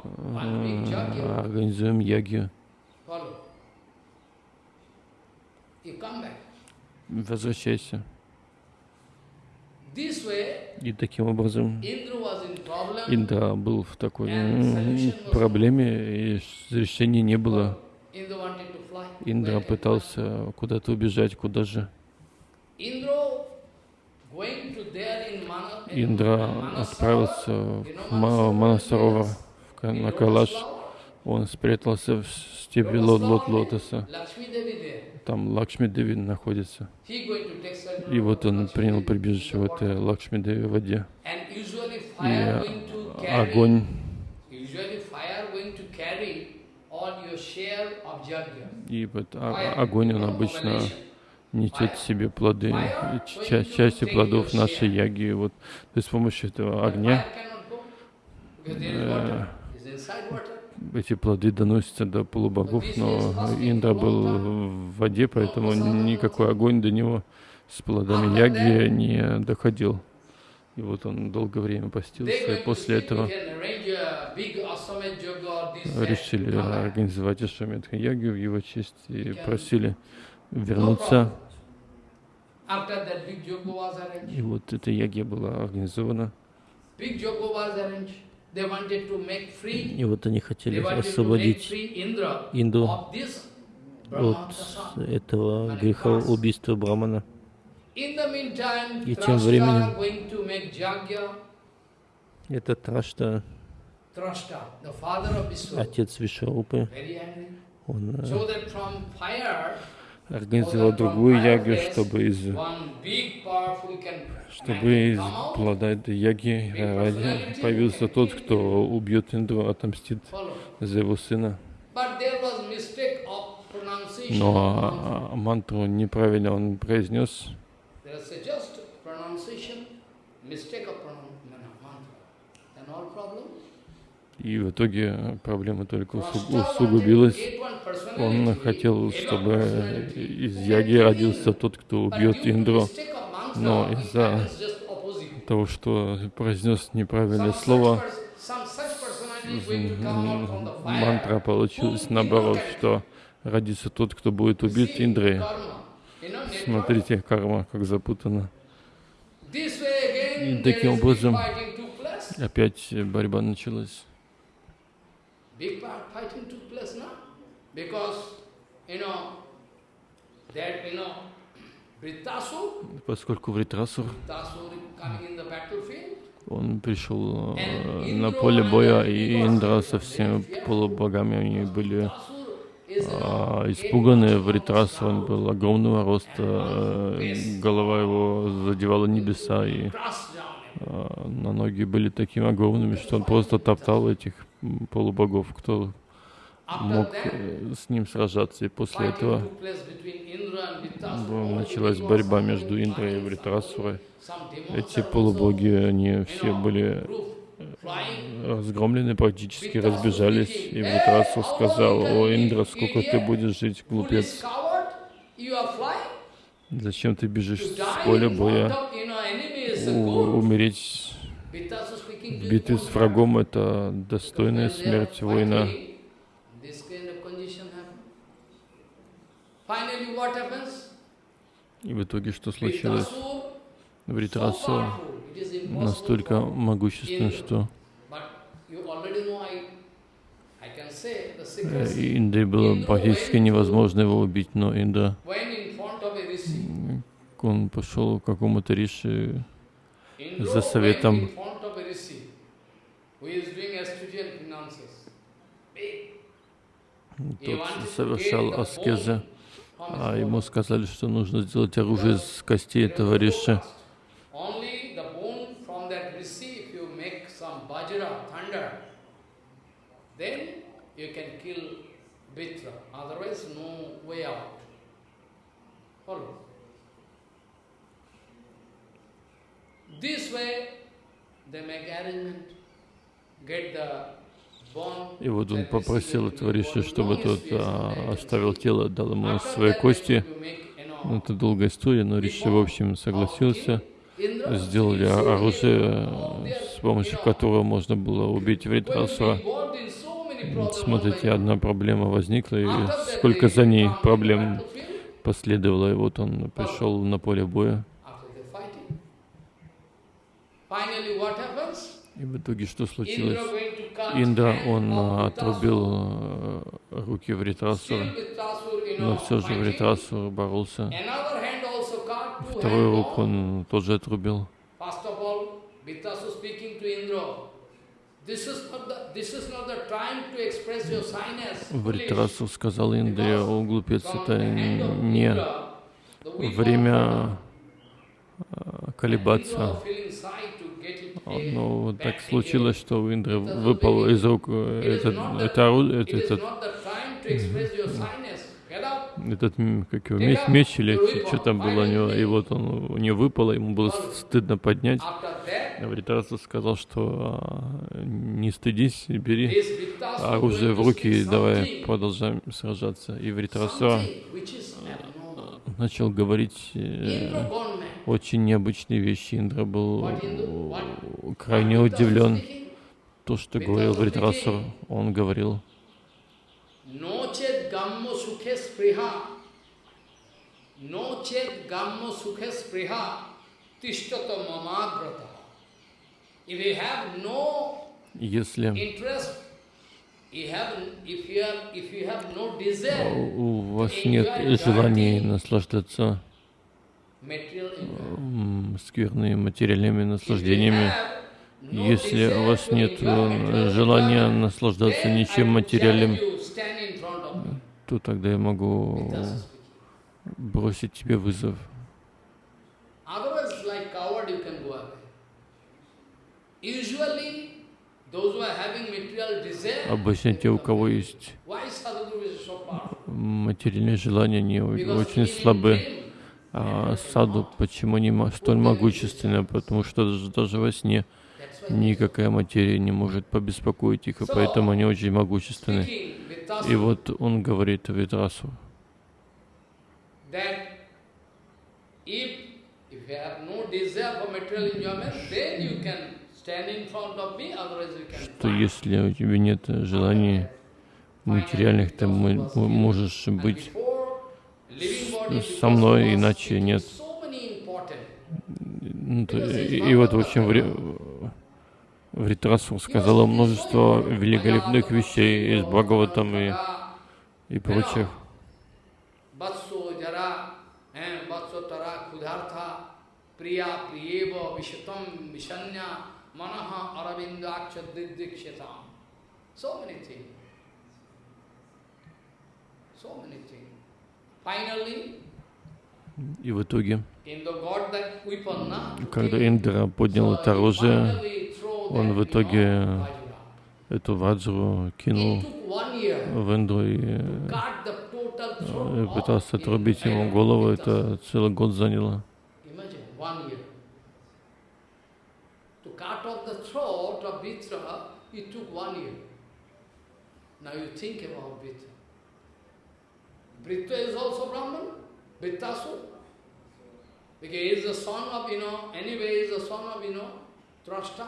э, организуем ягию. Возвращайся. И таким образом Индра был в такой проблеме, и решения не было. Индра пытался куда-то убежать, куда же. Индра отправился в Ма- Манасаровар, в Ка- на Калаш. Он спрятался в степи лот, лот, лотоса. Там Лакшми Деви находится. И вот он принял прибежище в этой Лакшми Деви воде. И огонь, и вот а- огонь, он обычно несет в себе плоды, ча- части плодов нашей яги. Вот, то есть с помощью этого огня э, эти плоды доносятся до полубогов, но Индра был в воде, поэтому никакой огонь до него с плодами яги не доходил. И вот он долгое время постился, и после этого решили организовать Ашвамедха ягу в его честь и просили вернуться. И вот эта ягия была организована. И вот они хотели освободить Инду от этого греха убийства Брамана. И тем временем этот Трашта, отец Вишарупы, он э, организовал другую ягу, чтобы из, чтобы из плода этой яги ради появился тот, кто убьет Индру, отомстит за его сына. Но мантру неправильно он произнес. И в итоге проблема только усугубилась. Он хотел, чтобы из Яги родился тот, кто убьет Индру, но из-за того, что произнес неправильное слово, мантра получилась наоборот, что родится тот, кто будет убит Индрой. Смотрите, карма, как запутана. И таким образом опять борьба началась. Поскольку Вритрасур, он пришел э, на поле боя, и Индра со всеми полубогами, они были а, испуганный Вритрас, он был огромного роста, э, голова его задевала небеса, и а, на ноги были такими огромными, что он просто топтал этих полубогов, кто мог э, с ним сражаться. И после этого началась борьба между Индрой и Вритрасурой. Эти полубоги, они все были разгромлены, практически разбежались. И Вритрасу сказал, о, Индра, сколько ты будешь жить, глупец? Зачем ты бежишь с поля боя? У, умереть в битве с врагом — это достойная смерть воина. И в итоге что случилось? Вритрасу настолько могуществен, что Инде было практически невозможно его убить, но Инда, он пошел к какому-то риши за советом. Тот совершал аскезы, а ему сказали, что нужно сделать оружие из костей этого риша. you can kill Vitra. Otherwise, no way out. Follow. This way, they make arrangement, и вот он попросил этого риша, чтобы тот а, оставил тело, дал ему свои кости. Это долгая история, но Риши, в общем, согласился. Сделали оружие, с помощью которого можно было убить Вритрасура. Смотрите, одна проблема возникла, и сколько за ней проблем последовало, и вот он пришел на поле боя. И в итоге что случилось? Индра, он отрубил э, руки Вритрасура, но все же Вритрасур боролся. Вторую руку он тоже отрубил. Вритрасу сказал Индре, о глупец, это не время а, колебаться. Но так случилось, что у Индры выпал из рук этот, это, этот, этот, этот как его, меч, меч или что там было у него, и вот он у него выпало, ему было стыдно поднять. Вритарса сказал, что а, не стыдись, бери оружие в руки и давай продолжаем сражаться. И Вритарса начал говорить э, очень необычные вещи. Индра был э, крайне удивлен. То, что говорил Вритрасур, он говорил, если у вас нет желания наслаждаться скверными материальными наслаждениями, если у вас нет э, желания наслаждаться ничем материальным, то тогда я могу бросить тебе вызов. Otherwise, like coward, you can go away. Usually, Обычно те, у кого есть материальные желания, они очень слабы. А саду почему они столь могущественны? Потому что даже, во сне никакая материя не может побеспокоить их, и поэтому они очень могущественны. И вот он говорит Витрасу, if, if you have no desire for material enjoyment, then you can что если у тебя нет желаний материальных, ты мо- мо- можешь быть со мной, иначе нет. Ну, и, и вот, в общем, в, Вритрасур сказал множество великолепных вещей из Бхагаватам и, и прочих. Vatso jara, eh, vatso manaha aravindaksha didikshatam. So many things. So many things. Finally, И в итоге, когда Индра поднял это оружие, он в итоге эту ваджру кинул в Индру и э, off пытался отрубить ему голову. Это целый год заняло. Imagine, one year. To cut off the throat of Vitra, it took one year. Now you think about Vitra. Vitra is also Brahman, Vittasu. Because he is the son of, you know, anyway, he is the son of, you know, Trashta.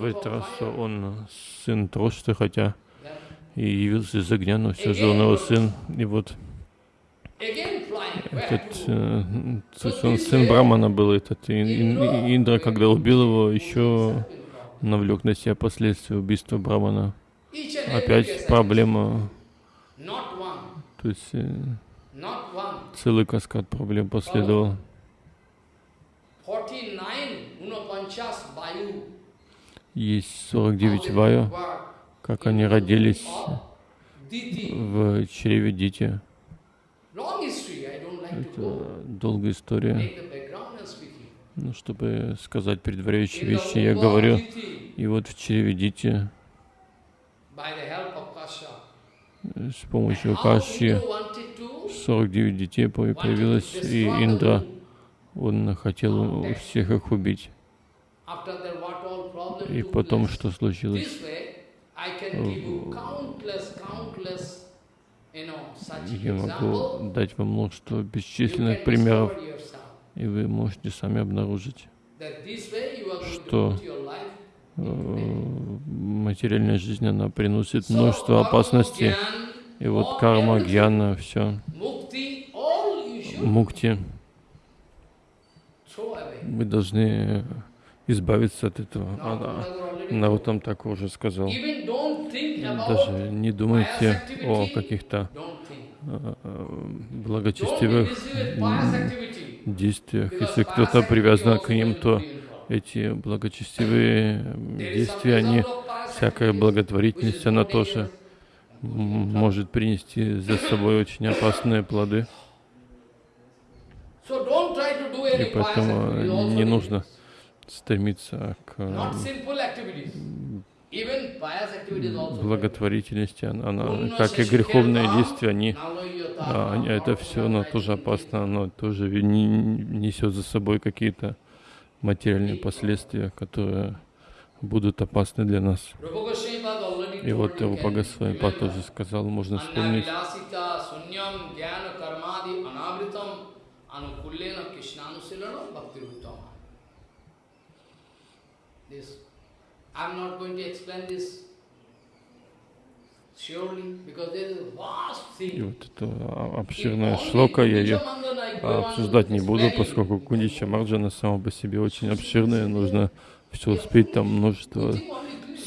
Вритрасу, он сын Трошты, хотя и явился из огня, но все же он его сын. И вот этот, э, то есть он сын Брамана был, этот Ин- Ин- Индра, когда убил его, еще навлек на себя последствия убийства Брамана. Опять проблема, то есть э, целый каскад проблем последовал. 49 Unapanchas Vayu. Есть 49 ваю, как они родились в чреве Дити. Это долгая история. Ну, чтобы сказать предваряющие вещи, я говорю, и вот в чреве Дити by the help of Kasha. э, с помощью Каши Indra wanted to, 49 детей появилось, и Индра, он хотел всех их убить. И потом, что случилось? Я могу дать вам множество бесчисленных примеров, и вы можете сами обнаружить, Что, материальная жизнь, она приносит множество опасностей. И вот карма, гьяна, все, мукти, мы должны избавиться от этого. А- а, Наутам так уже сказал. Даже не думайте о каких-то Don't be благочестивых действиях. Если кто-то привязан к ним, то. Эти благочестивые действия, они, всякая благотворительность, она тоже может принести за собой очень опасные плоды. И поэтому не нужно стремиться к благотворительности. Она, она, как и греховные действия, они А, они- это все, оно тоже опасно, оно тоже несет за собой какие-то материальные последствия, которые будут опасны для нас. И вот you Рупа Госвами тоже сказал, можно вспомнить. This, I'm not going to explain this surely because there is a vast И вот это а- обширная шлока, я ее обсуждать не буду, поскольку Кундича Марджана сама по себе очень обширная, нужно все успеть, там множество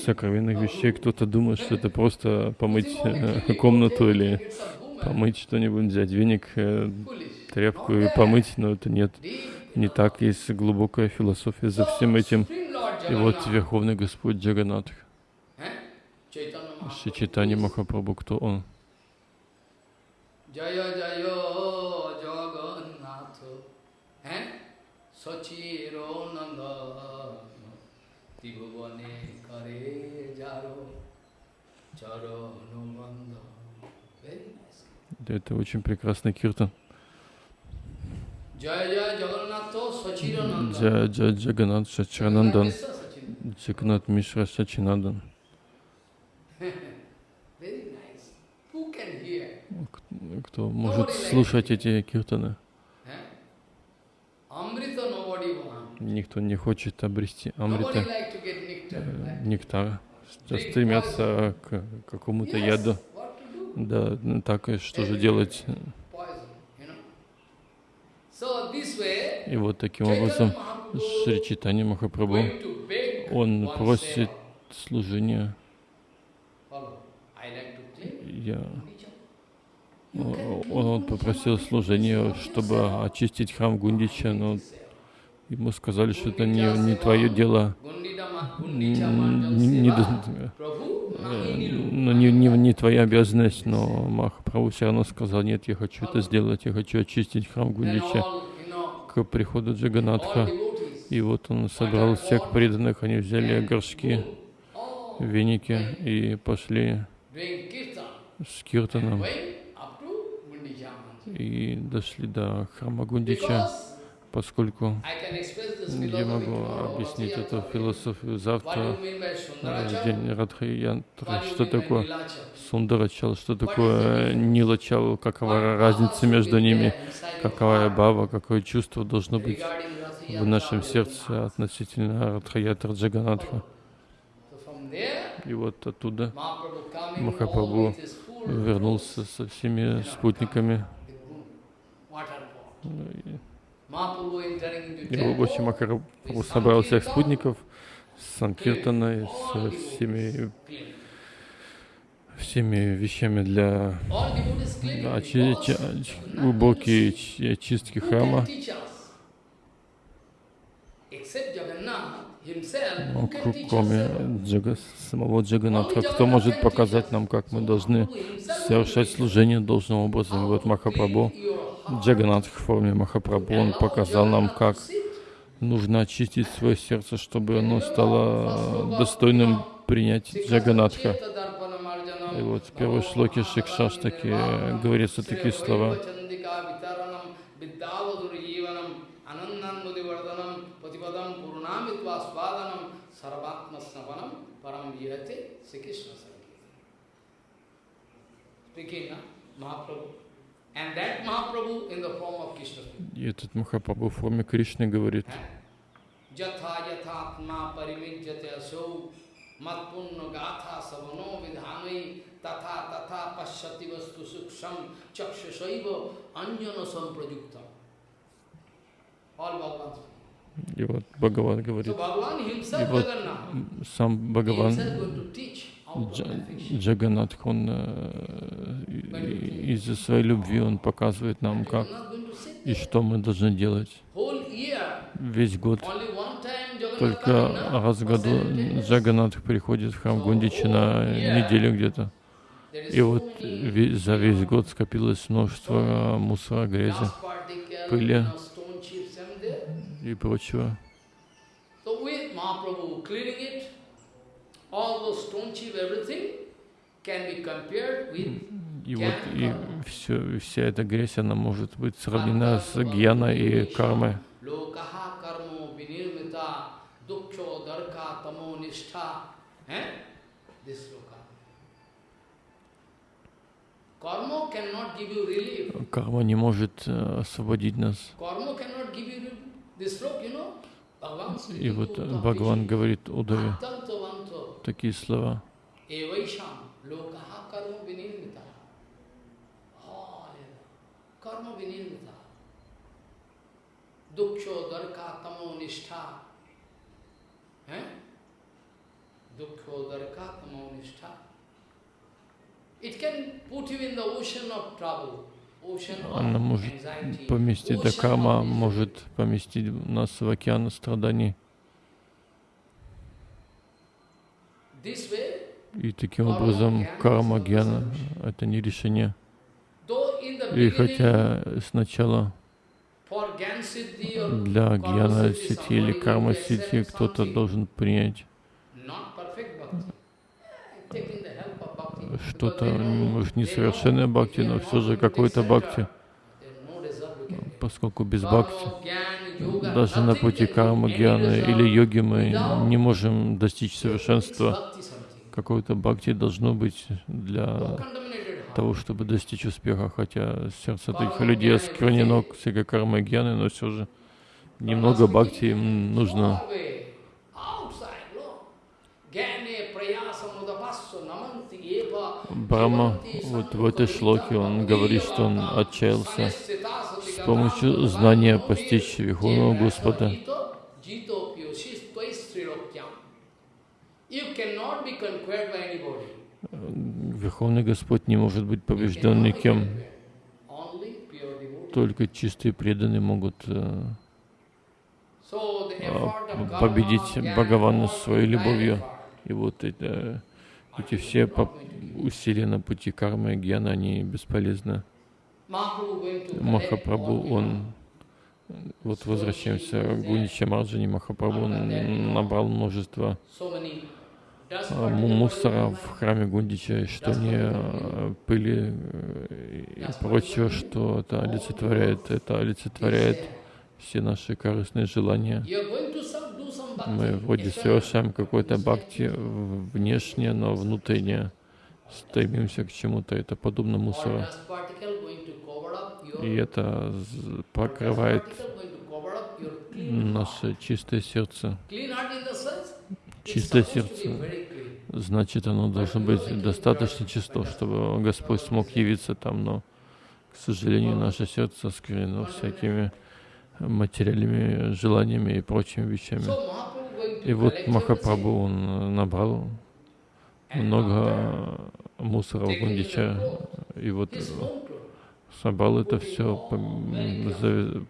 сокровенных вещей. Кто-то думает, что это просто помыть э, комнату или помыть что-нибудь, взять веник, э, тряпку и помыть, но это нет, не так. Есть глубокая философия за всем этим. И вот Верховный Господь Джаганатх, Шри Чайтанья Махапрабху, кто он? Jaya? Sachiro Nanda Kare Jaro Это очень прекрасный киртан. Jaya Jaya Jagannath Sachiro Nanda Джа Джа Джаганат Шачанандан, Джаганат Мишра Шачинандан. Very nice. Who can hear? Кто может слушать эти киртаны? Никто не хочет обрести амрита, э. Все стремятся к какому-то яду. Да, ну так и что же делать? И вот таким образом Шри Чайтанья Махапрабху, он просит служения. Follow. I like to clean Я, can он, попросил служения, чтобы очистить храм Гундича, но ему сказали, что это не, не твое дело. Не, не э, nahi niru. ну, не, не, не твоя обязанность, но Махапрабху все равно сказал, нет, я хочу это сделать, я хочу очистить храм Гундича к приходу Джаганатха. И вот он собрал всех преданных, они взяли горшки, веники и пошли с киртаном и дошли до храма Гундича, поскольку я могу объяснить эту философию завтра, э, день do you что такое? Сундарачал, что такое Нилачал, какова разница между ними, какая бава, какое чувство должно быть в нашем сердце относительно Радхаятра Джаганатха. И вот оттуда Махапрабху вернулся со всеми спутниками. И Гоши Махапрабху собрал всех спутников с Санкиртаной, со всеми, всеми вещами для очи- чи- очистки храма. Ну, кроме? Джага, самого Джаганатха, кто может показать нам, как мы должны совершать служение должным образом. И вот Махапрабху, Джаганатх в форме Махапрабху, он показал нам, как нужно очистить свое сердце, чтобы оно стало достойным принять Джаганатха. И вот в первой шлоке Шикшаштаки говорятся такие слова. Kamitva Svadanam Sarvatma Snapanam Param Vihate Sri Krishna Speaking Mahaprabhu. And that Mahaprabhu in the form of Krishna. И этот Махапрабху в форме Кришны говорит. Jatha yathatma pariminjate asau matpunno gatha savano vidhanai tatha tatha pashyati vastu suksham chakshasaiva anjana samprajuktam. All Bhagavans и вот Бхагаван говорит, и вот сам Бхагаван. Джаганатх, он э, из-за своей любви, он показывает нам, как и что мы должны делать весь год. Только раз в году. Джаганатх приходит в храм Гундичи на неделю где-то. И вот за весь год скопилось множество мусора, грязи пыли. И прочего. So with Mahaprabhu cleaning it, all those stone chip, everything can be compared with И вот и все, вся эта грязь, она может быть сравнена с гьяной и кармой. Eh? Карма не может э, освободить нас. You you И вот э, Бхагаван говорит Удаве "Attanto vanto такие слова. evaisham lokaha karma vinirmita. Hallelujah. Karma vinirmita. Dukkho darka tamo nishtha. Eh? Dukkho darka tamo nishtha. It can Она может поместить, да ocean карма of misery. может поместить нас в океан страданий. И таким образом карма гьяна — это не решение. И хотя сначала для гьяна сити или карма сити кто-то должен принять что-то, может, несовершенное бхакти, но все же the бхакти, поскольку без бхакти, даже на пути кармы, гьяны или йоги мы не можем достичь совершенства. Какое-то бхакти должно быть для того, чтобы достичь успеха, хотя сердце таких людей осквернено всякой кармой гьяны, но все же немного бхакти им нужно. Jivanti вот в этой шлоке он говорит, что он отчаялся с помощью знания постичь Верховного Господа. Верховный Господь не может быть побежден никем. Только чистые преданные могут э, а, победить Бхагавана своей любовью. И вот это, эти все усилия на пути кармы и гьяна, они бесполезны. Махапрабху, он, вот возвращаемся к Гунича Марджани, Махапрабху набрал множество а, мусора в храме Гундича, что не а, пыли э, и прочего, что это олицетворяет, это олицетворяет все наши корыстные желания. Мы вроде совершаем какое-то бхакти в- внешнее, но внутреннее стремимся к чему-то. Это подобно мусору. И это покрывает наше чистое сердце. Чистое сердце. Значит, оно должно быть достаточно чисто, чтобы Господь смог явиться там, но, к сожалению, наше сердце осквернено всякими материальными желаниями и прочими вещами. И вот Махапрабху, он набрал много мусора в Гундича, и вот собрал это все,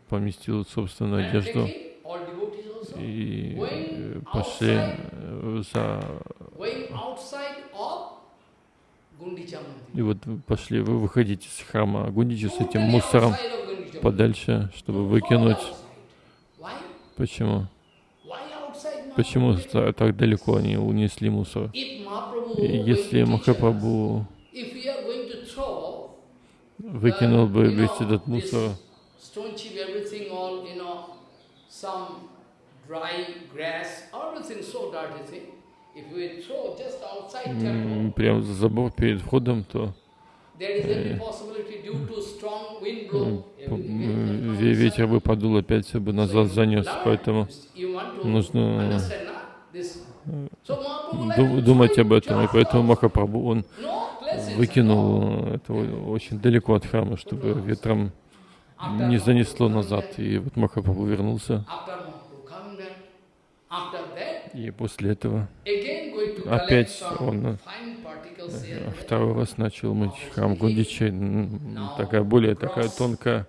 поместил собственную and одежду и пошли за... И вот пошли вы выходить из храма Гундича с этим мусором подальше, чтобы выкинуть. Почему? Почему та- так далеко они унесли мусор? Если Махапрабху выкинул бы uh, весь этот мусор, stone chip, everything, all, you know, some dry grass, everything so dirty thing. If we throw just outside м, temple, прям за забор перед входом, то ветер бы подул, опять все бы назад занес, поэтому нужно to думать об этом, и поэтому. Махапрабху, он выкинул это о- очень далеко от храма, чтобы ветром не занесло назад. И вот Махапрабху вернулся, и после этого опять он э, второй раз начал мыть храм Гундича, м, такая более такая тонкая.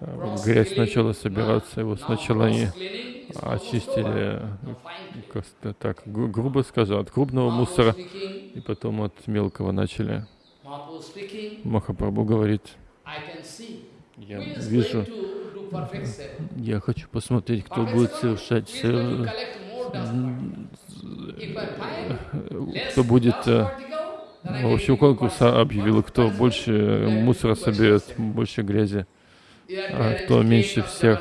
Э, грязь начала собираться, now сначала они over. очистили, как-то так гру- грубо скажу, от крупного мусора, и потом от мелкого начали. Махапрабху говорит, я вижу, я хочу посмотреть, кто будет совершать, кто будет, dust э, particle, then I в can общем, give you конкурс percent. объявил, кто больше мусора соберет, больше грязи а кто меньше всех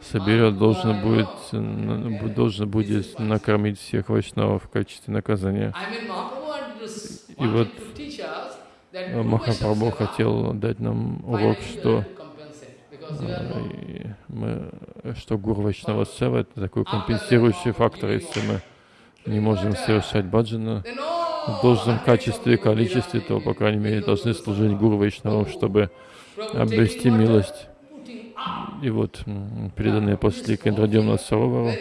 соберет, должен будет, должен будет накормить всех вайшнавов в качестве наказания. И вот- Махапрабху хотел дать нам урок, что, э, мы, что Гуру Вайшнава Сева это такой компенсирующий фактор, если мы не можем совершать баджана в должном качестве и количестве, то, по крайней мере, должны служить Гуру Вайшнавам, чтобы обрести милость. И вот преданные пошли к Индрадемна Саровару,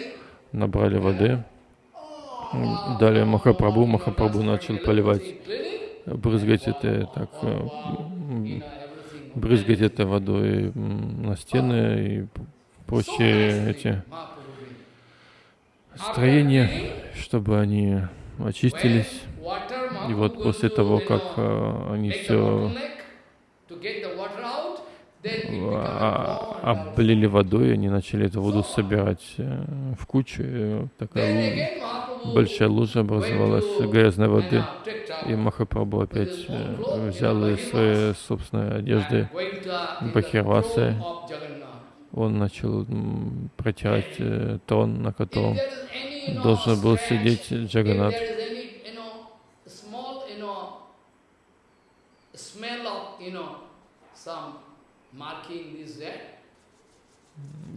набрали воды, дали Махапрабху, Махапрабху начал поливать, брызгать это так, э, брызгать это водой на стены и прочие эти строения, чтобы они очистились. И вот после того, как э, они все а, облили водой, они начали эту воду собирать э, в кучу. такая большая лужа образовалась грязной воды. И Махапрабху опять э, взял из своей собственной одежды Бахирвасы. Он начал протирать трон, на котором должен был сидеть Джаганат. Smell of, you know, some marking this, that.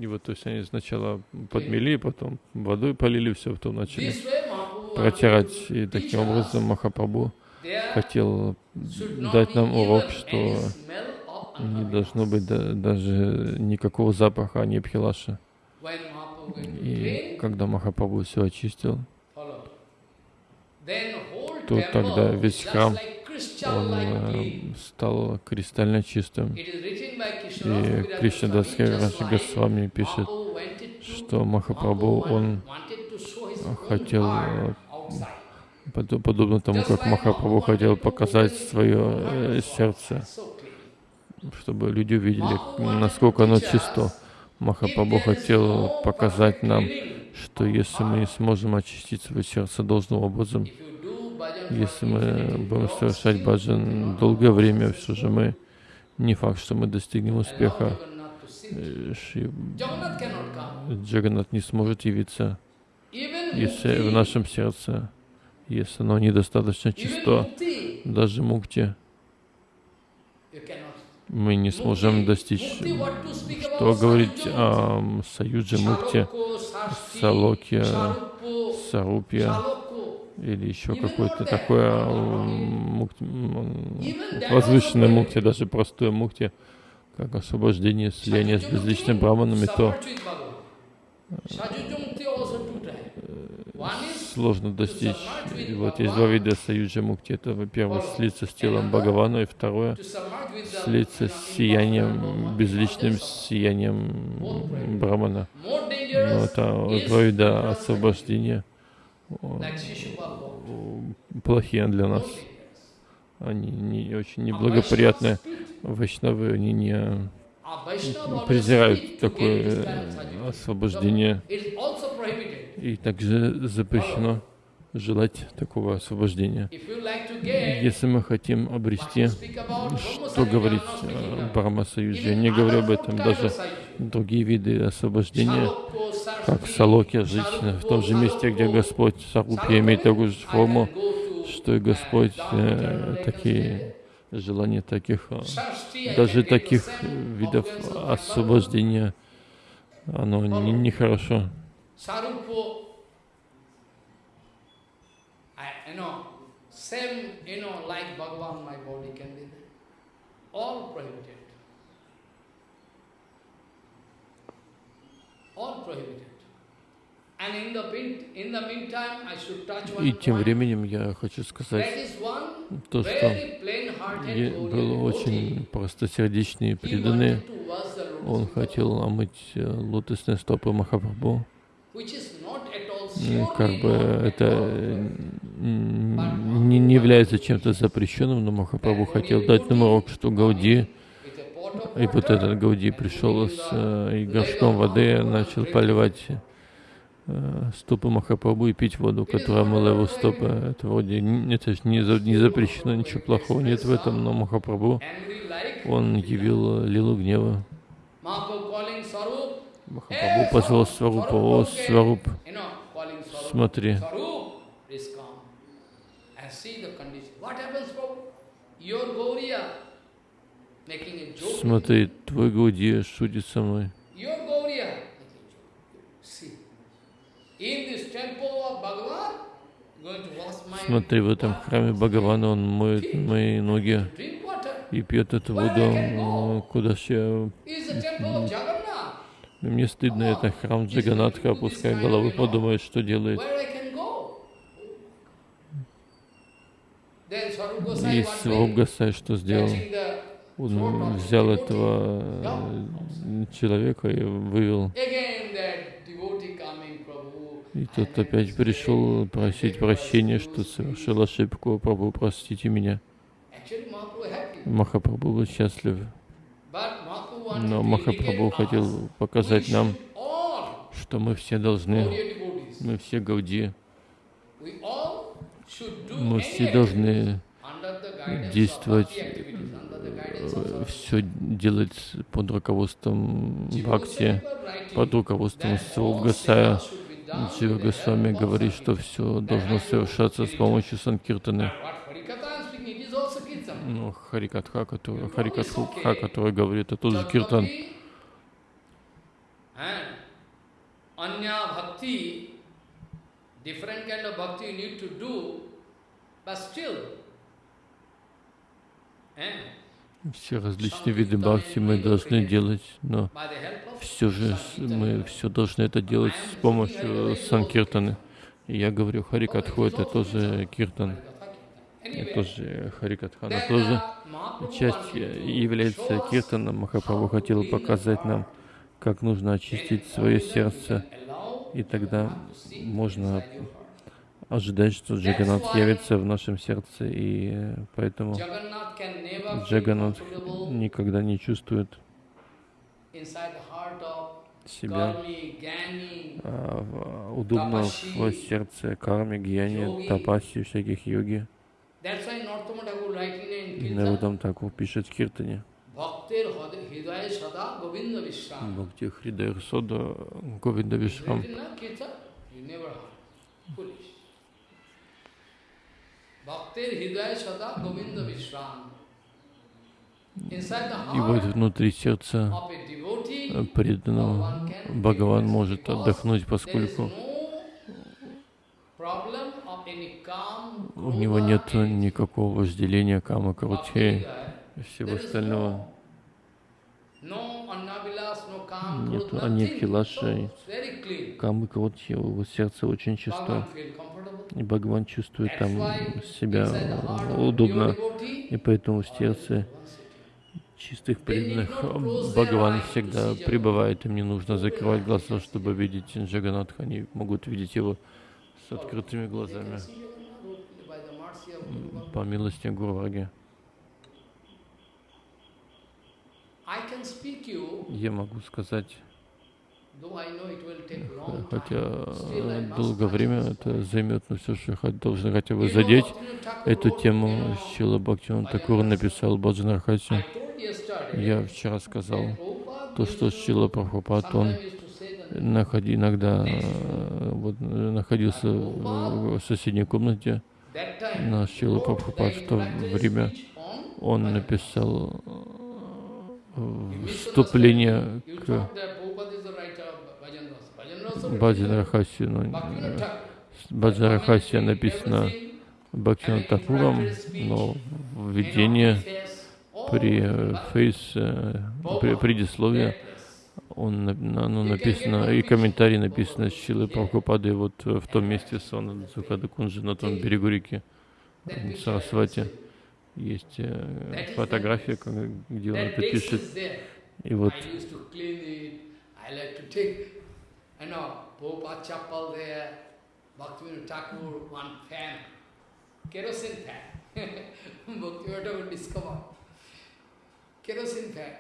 И вот, то есть они сначала подмели, потом водой полили, все, потом начали протирать. И таким образом Махапрабху хотел дать нам урок, что не должно быть да- даже никакого запаха Анипхилаша. И когда Махапрабху все очистил, то тогда весь храм, он э, стал кристально чистым. И Krishna Кришнадас Госвами пишет, что Махапрабху, он хотел, э, под- подобно тому, как Махапрабху хотел показать свое э, сердце, чтобы люди увидели, насколько оно чисто. Махапрабху хотел показать нам, что если мы не сможем очистить свое сердце должным образом, если мы будем совершать баджан долгое время, все же мы не факт, что мы достигнем успеха. Э, Шри Джаганат не сможет явиться, если в нашем сердце, если оно недостаточно чисто, даже мукти, мы не сможем достичь. Что говорить о м, Саюджи Мукте, Салоке, Сарупе или еще какое-то такое мукти- возвышенное мукти, даже простое мукти, как освобождение, слияние с безличным браманами, то сложно достичь. И вот есть два вида Саюджа Мукти. Это, во-первых, слиться с телом Бхагавана, и второе, слиться с сиянием, безличным сиянием Брамана. Но это два вида освобождения плохие для нас. Они не очень неблагоприятные. Вайшнавы, они не презирают такое э, освобождение. И также запрещено желать такого освобождения. Если мы хотим обрести, что говорить о Брахма Союзе, я не говорю об этом, даже другие виды освобождения, как Салоки, жить в том же месте, где Господь Сарупья имеет такую же форму, что и Господь э, такие желания таких, э, даже таких видов освобождения, оно не- нехорошо. Can be there. All prohibited. И тем временем я хочу сказать то, что был очень простосердечный и преданный. Он хотел омыть э, лотосные стопы Махапрабху. Как бы это м, не, не является чем-то запрещенным, но Махапрабху хотел дать нам урок, что Гауди, и вот этот Гауди пришел с э, и горшком воды, начал поливать э, стопы Махапрабху и пить воду, которая омыла его стопы. Это вроде, это не, за- не запрещено, ничего плохого нет в этом, но Махапрабху, он явил лилу гнева. Махапрабху позвал Сварупа, о, Сваруп, смотри. Смотри, твой Гаудия шутит со мной. Your Gauriya. See, in this temple of Bhagavan, going to wash my Смотри, в этом храме Бхагавана он моет мои ноги и пьет эту воду. Куда ж я... Мне стыдно, это храм Джаганатха, пускай головы подумает, что делает. И Gosai one Сваруб day, Гасай что сделал? Он взял этого э, человека и вывел. Again that devotee coming, Prabhu. И тот опять пришел просить прощения, что совершил ошибку. Прабу, простите меня. Махапрабху был счастлив. Но Махапрабху хотел показать нам, что мы все должны, мы все Гауди, мы все должны действовать, of все делать под руководством Бхакти, под руководством that Джива Госвами говорит, что все должно совершаться с помощью Санкиртаны. Ну, Харикатха, который, Харикатха, который говорит, это тоже Киртан. Different eh, Все различные виды бхакти мы должны делать, но все же мы все должны это делать с помощью Санкиртаны. Я говорю, Харикатху это тоже Киртан, это тоже Харикатхана тоже. Часть является Киртаном. Махапрабху хотел показать нам, как нужно очистить свое сердце. И тогда можно. Ожидать, что Джаганат явится в нашем сердце, и э, поэтому Джаганат никогда не чувствует себя а, в- удобно в сердце карме, гьяни, тапаси, всяких йоги. Нарудам Такур пишет в Киртане. Бхакти Хридайр Сода Говинда Вишрам. И вот внутри сердца преданного Бхагаван может отдохнуть, поскольку у него нет никакого вожделения, кама, Hridaya. и всего остального. Very clean. камы, крути, его сердце очень чисто. И Бхагаван чувствует там себя удобно. И поэтому в сердце чистых преданных Бхагаван всегда пребывает. Им не нужно закрывать глаза, чтобы видеть Джаганатха. Они могут видеть его с открытыми глазами. По милости Гурваги. Я могу сказать, хотя. Still I э, долгое время это займет, но все же должны хотя бы задеть эту тему. Шила Бхактиван Такур написал Баджанархати. Я вчера сказал, то, что Шила Прабхупад, он находи, иногда э, вот, э, находился в, соседней комнате. Шила wrote Прабхупад в то время он написал э, вступление к Баджанарахаси Commentary, написано and Такуром, но введение при фейс, э, при Prabhupada. он, оно написано, и комментарий написано Шилы Прабхупады вот в том месте Цукада Кунджи, на том берегу реки Сарасвати. Есть э, фотография, где он это пишет. И вот you know, Prabhupada chapel there, Bhaktivinoda Thakur, one fan, kerosene fan. Bhaktivinoda Thakur discover. Kerosene fan.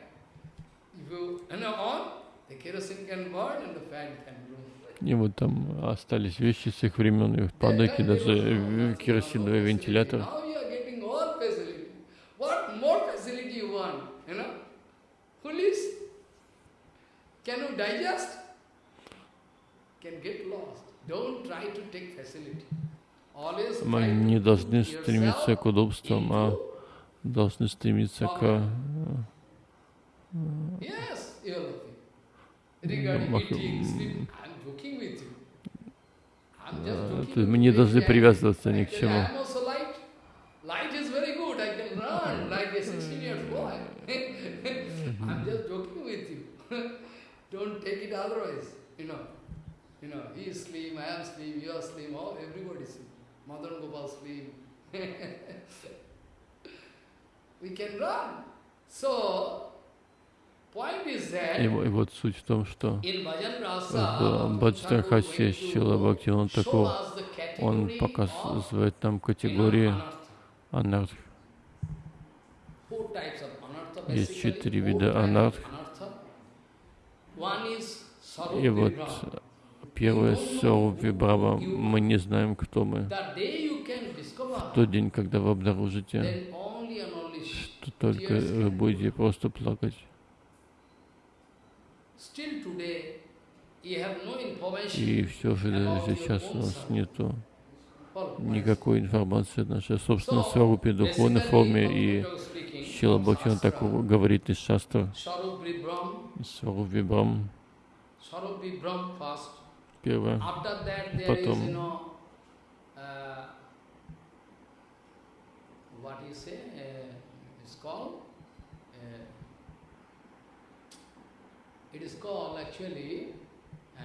If you, you know, on, the kerosene can burn and the fan can blow. И вот там остались вещи с их времен, и падают, и даже э, керосиновый вентилятор. Can you digest? Can get lost. Don't try to take facility. Always Мы не должны стремиться к удобствам, а должны стремиться к э, мы не должны привязываться ни к чему. I'm also light. Light is very good. I can run like a 16 years boy. I'm just joking with you. Don't take it otherwise. You know, you know, he is slim, I am slim, you are slim, oh, everybody is slim. Madan Gopal slim. we can run. So, point is that И, и вот суть в том, что в Rasa, Баджта Хасе Шила Бхактиван Такур, он показывает нам категории анарх. Есть четыре вида анарх. И вот первое Сорупи Брава, мы не знаем, кто мы. В тот день, когда вы обнаружите, что только вы будете просто плакать. И все же сейчас у нас нету никакой информации о нашей собственной сварупе, духовной форме, и Шила Бхактиван так говорит из шастра, Сваруп Вибрам, первое, Потом. Потом- What you say? Uh, it's called. Uh, it is called actually. Uh,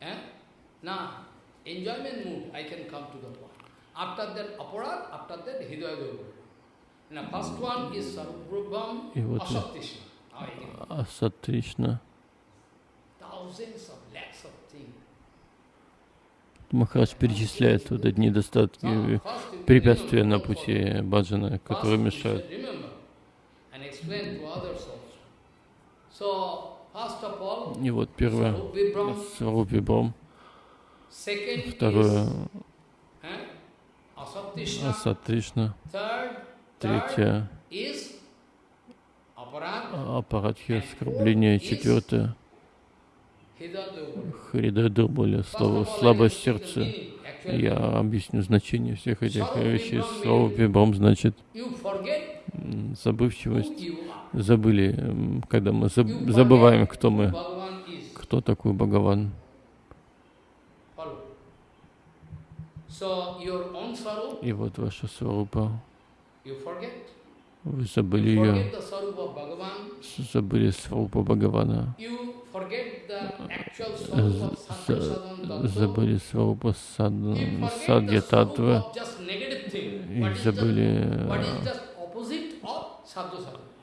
eh? Now, enjoyment mood. I can come to the point. After that, aparat. After that, hidaya durga. Now, first one is sarubham И вот, Махарадж перечисляет вот эти недостатки, препятствия на пути баджана, которые мешают. И вот первое, Сварупи Вибрам, второе, Асатришна, третье, аппаратхи, оскорбление, четвертое, Харида Дурбаля, слово слабость сердца. Я объясню значение всех этих вещей. Слово Вибрам значит забывчивость. Забыли, когда мы заб- забываем, кто мы, кто такой Бхагаван. И вот ваша сварупа, вы забыли ее, забыли сварупу Бхагавана, забыли сварупу сад, садья татвы и забыли э,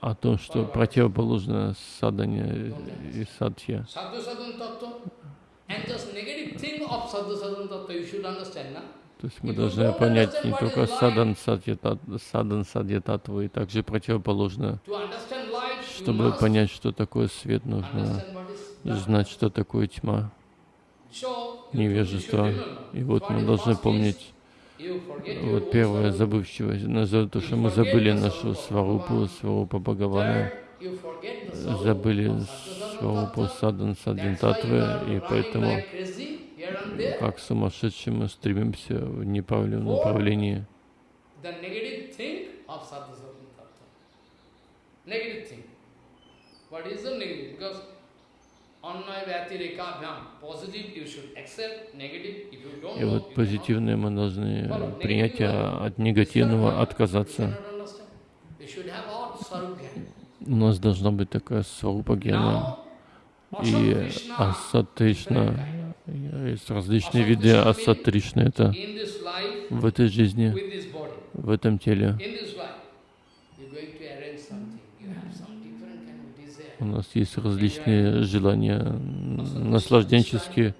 о том, что противоположно садане и na? То есть мы должны понять не только садан садья татвы, и также противоположно. Чтобы понять, что такое свет, нужно знать, что такое тьма, невежество. И вот мы должны помнить, вот первое, забывчивость, назовем то, что мы забыли нашу сварупу, сварупу Бхагавана, забыли сварупу садан are и поэтому, как сумасшедшие, мы стремимся в неправильном направлении. Negative thing. What is the negative? Because И вот позитивное мы должны принять, а от негативного отказаться. У нас должна быть такая сварупа. Now, И асатришна, есть различные виды асатришны, это в этой жизни, в этом теле. in this life, you're going to arrange something. You have some different kind of desire. У нас есть различные желания наслажденческие.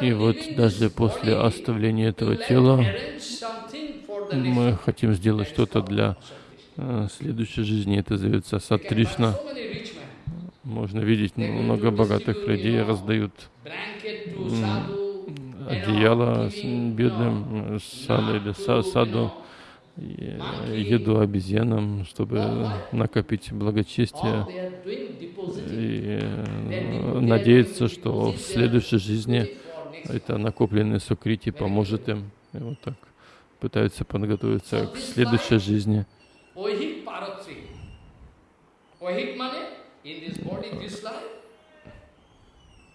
И вот даже после оставления этого тела мы хотим сделать что-то для э, следующей жизни. Это зовется Сатришна. Можно видеть много богатых людей раздают одеяло бедным э, саду или саду, еду обезьянам, чтобы накопить благочестие и э, надеяться, что в следующей жизни это накопленное сукрити поможет им. И вот так пытаются подготовиться к следующей жизни.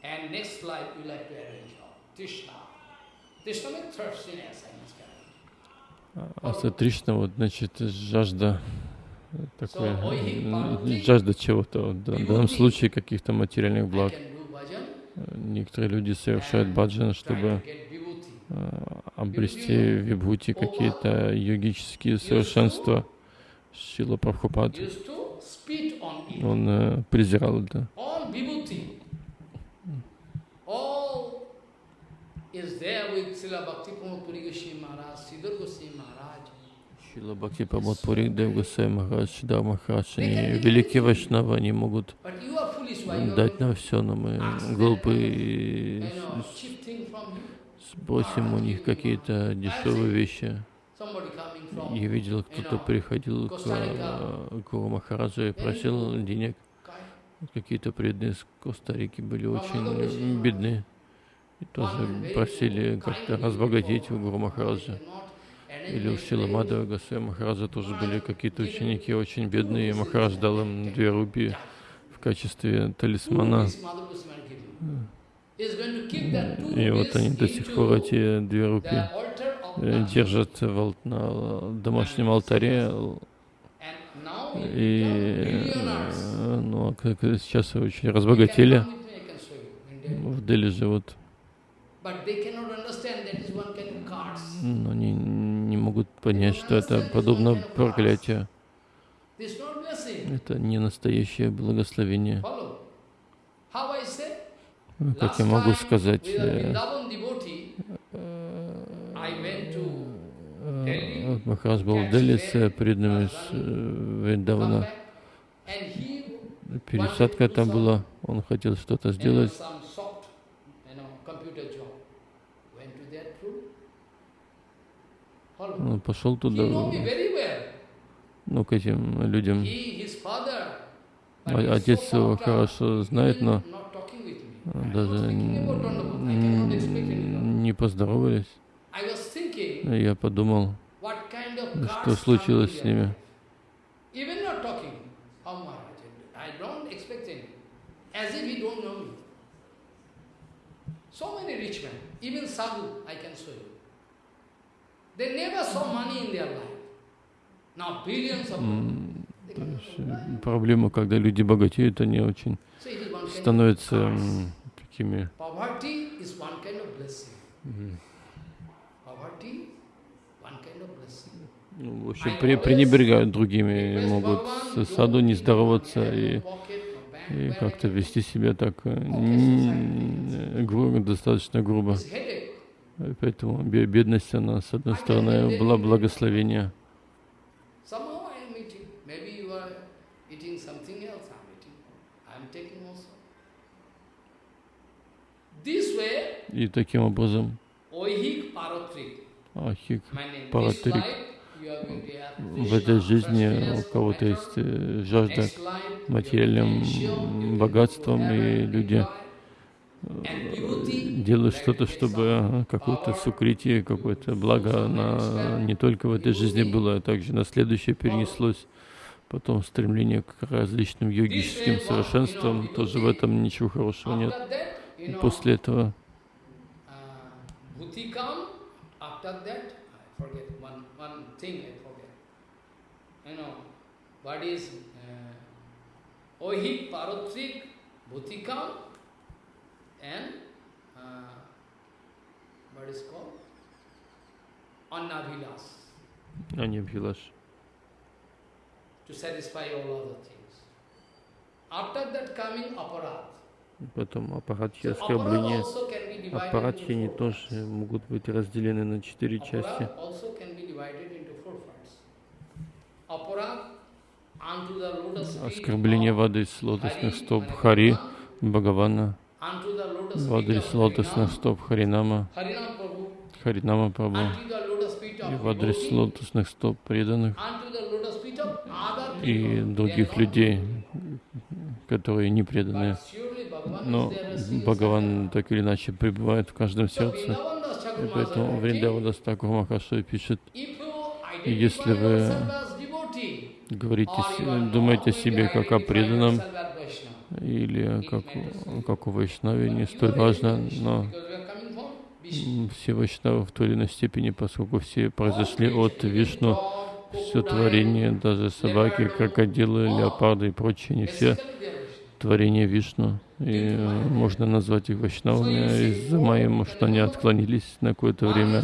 And next life you like to arrange all. Krishna. Krishna means thirstiness, А Тришна, вот, значит, жажда Parvati, жажда чего-то, в данном случае каких-то материальных благ. bhajan, Некоторые люди совершают баджан, чтобы а, обрести вибхути, какие-то йогические совершенства. Шила Прабхупад, он э, презирал это vibhuti, all is there with Srila Bhakti Pramod Puri Goswami Maharaj, Siddhar Goswami Maharaj. Шила Бхакти Прамод Пури, Дев Госвами Махарадж, Шидар Махарадж, они великие вайшнавы, они могут дать нам все, но мы you. спросим у них какие-то дешевые вещи. Я видел, кто-то приходил к э, Гуру Махараджу и просил денег. Какие-то преданные из Коста-Рики были очень бедны. И тоже просили как-то разбогатеть у Гуру Махараджа. Или у Шила Мадава Госвами Махараджа тоже были какие-то ученики очень бедные, и Махарадж дал им две рупии в качестве талисмана. И вот они до сих пор эти две рупии э, держат на домашнем алтаре. И э, ну, а сейчас очень разбогатели. В Дели живут. Но они не могут понять, что это подобно проклятию. Это не настоящее благословение. Ну, Как я могу сказать, э, э, вот Махарадж был в Дели с э, преданными с э, Вриндавана. Пересадка там была, он хотел что-то сделать. Он пошел туда, ну, к этим людям. Отец его хорошо знает, но даже не поздоровались. Я подумал, что случилось с ними. So many rich men, even sadhu, I can show you. Э, Проблема, когда люди богатеют, они очень становятся такими. Blessing. ну, в общем, при- пренебрегают другими, могут с саду не здороваться и, и как-то вести себя так э, н- грубо, достаточно грубо. Поэтому бе- бедность, она, с одной стороны, была благословение. И таким образом. Ахик Паратрик. в этой жизни у кого-то есть э, жажда материальным богатством, и люди делают что-то, чтобы э, какое-то сукритие, какое-то благо на, не только в этой жизни было, а также на следующее перенеслось. Потом стремление к различным йогическим совершенствам, тоже в этом ничего хорошего нет. И после этого what is uh, ohik parotrik bhuti come and uh, what is called а не Бхилаш. to satisfy all other things. After that coming aparat. Потом аппаратхи оскорбления. aparat also can be divided Аппаратхи into они four тоже могут быть разделены на четыре части. Оскорбление в of адрес лотосных стоп Хари, Бхагавана, unto the lotus в feet адрес of лотосных стоп Харинама, Харинама Прабху, и в адрес лотосных стоп преданных. И других людей, которые не Bhagavan Но Бхагаван так или иначе пребывает в каждом сердце. И поэтому Вриндавадас Такур Махашой пишет, если вы говорите, думаете о себе как о преданном или как, как у Вайшнави, не столь важно, но все Вайшнавы в той или иной степени, поскольку все произошли от Вишну, все творение, даже собаки, крокодилы, леопарды и прочие, не все творения Вишну. И можно назвать их Вайшнавами из-за моему, что они отклонились на какое-то время.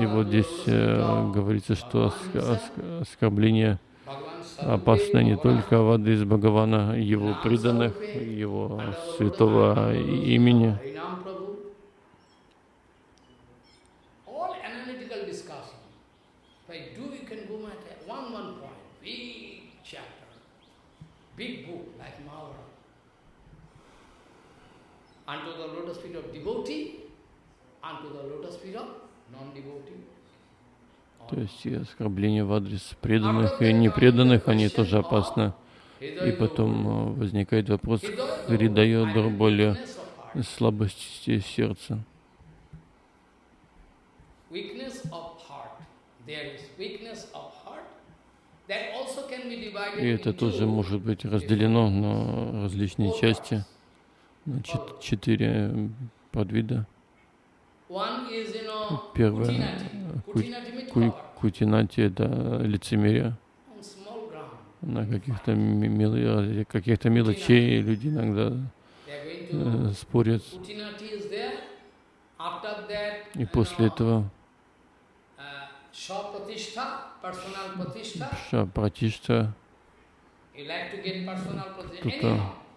И вот здесь э, говорится, что оскорбление опасно не только воды из Бхагавана, его преданных, его святого имени. unto the lotus feet of devotee, unto the lotus feet of non-devotee. То есть и оскорбления в адрес преданных и непреданных, они тоже опасны. И потом возникает вопрос Хридайо более слабости сердца. И это тоже может быть разделено на различные части. четыре подвида. Первое ку, кутинати это лицемерие на каких-то мел, каких-то мелочей люди иногда э, спорят. И после этого Шапратишта кто-то а,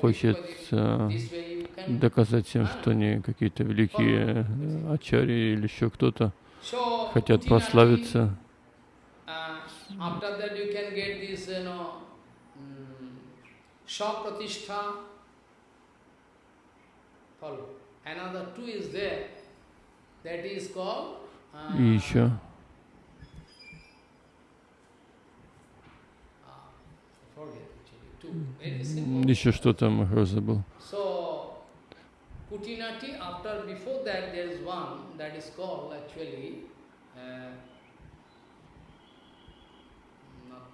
хочет э, доказать всем, что они какие-то великие э, ачари или еще кто-то хотят прославиться. И еще Еще что-то Махарадж забыл. Putinati, after, before that, there is one that is called actually, uh, not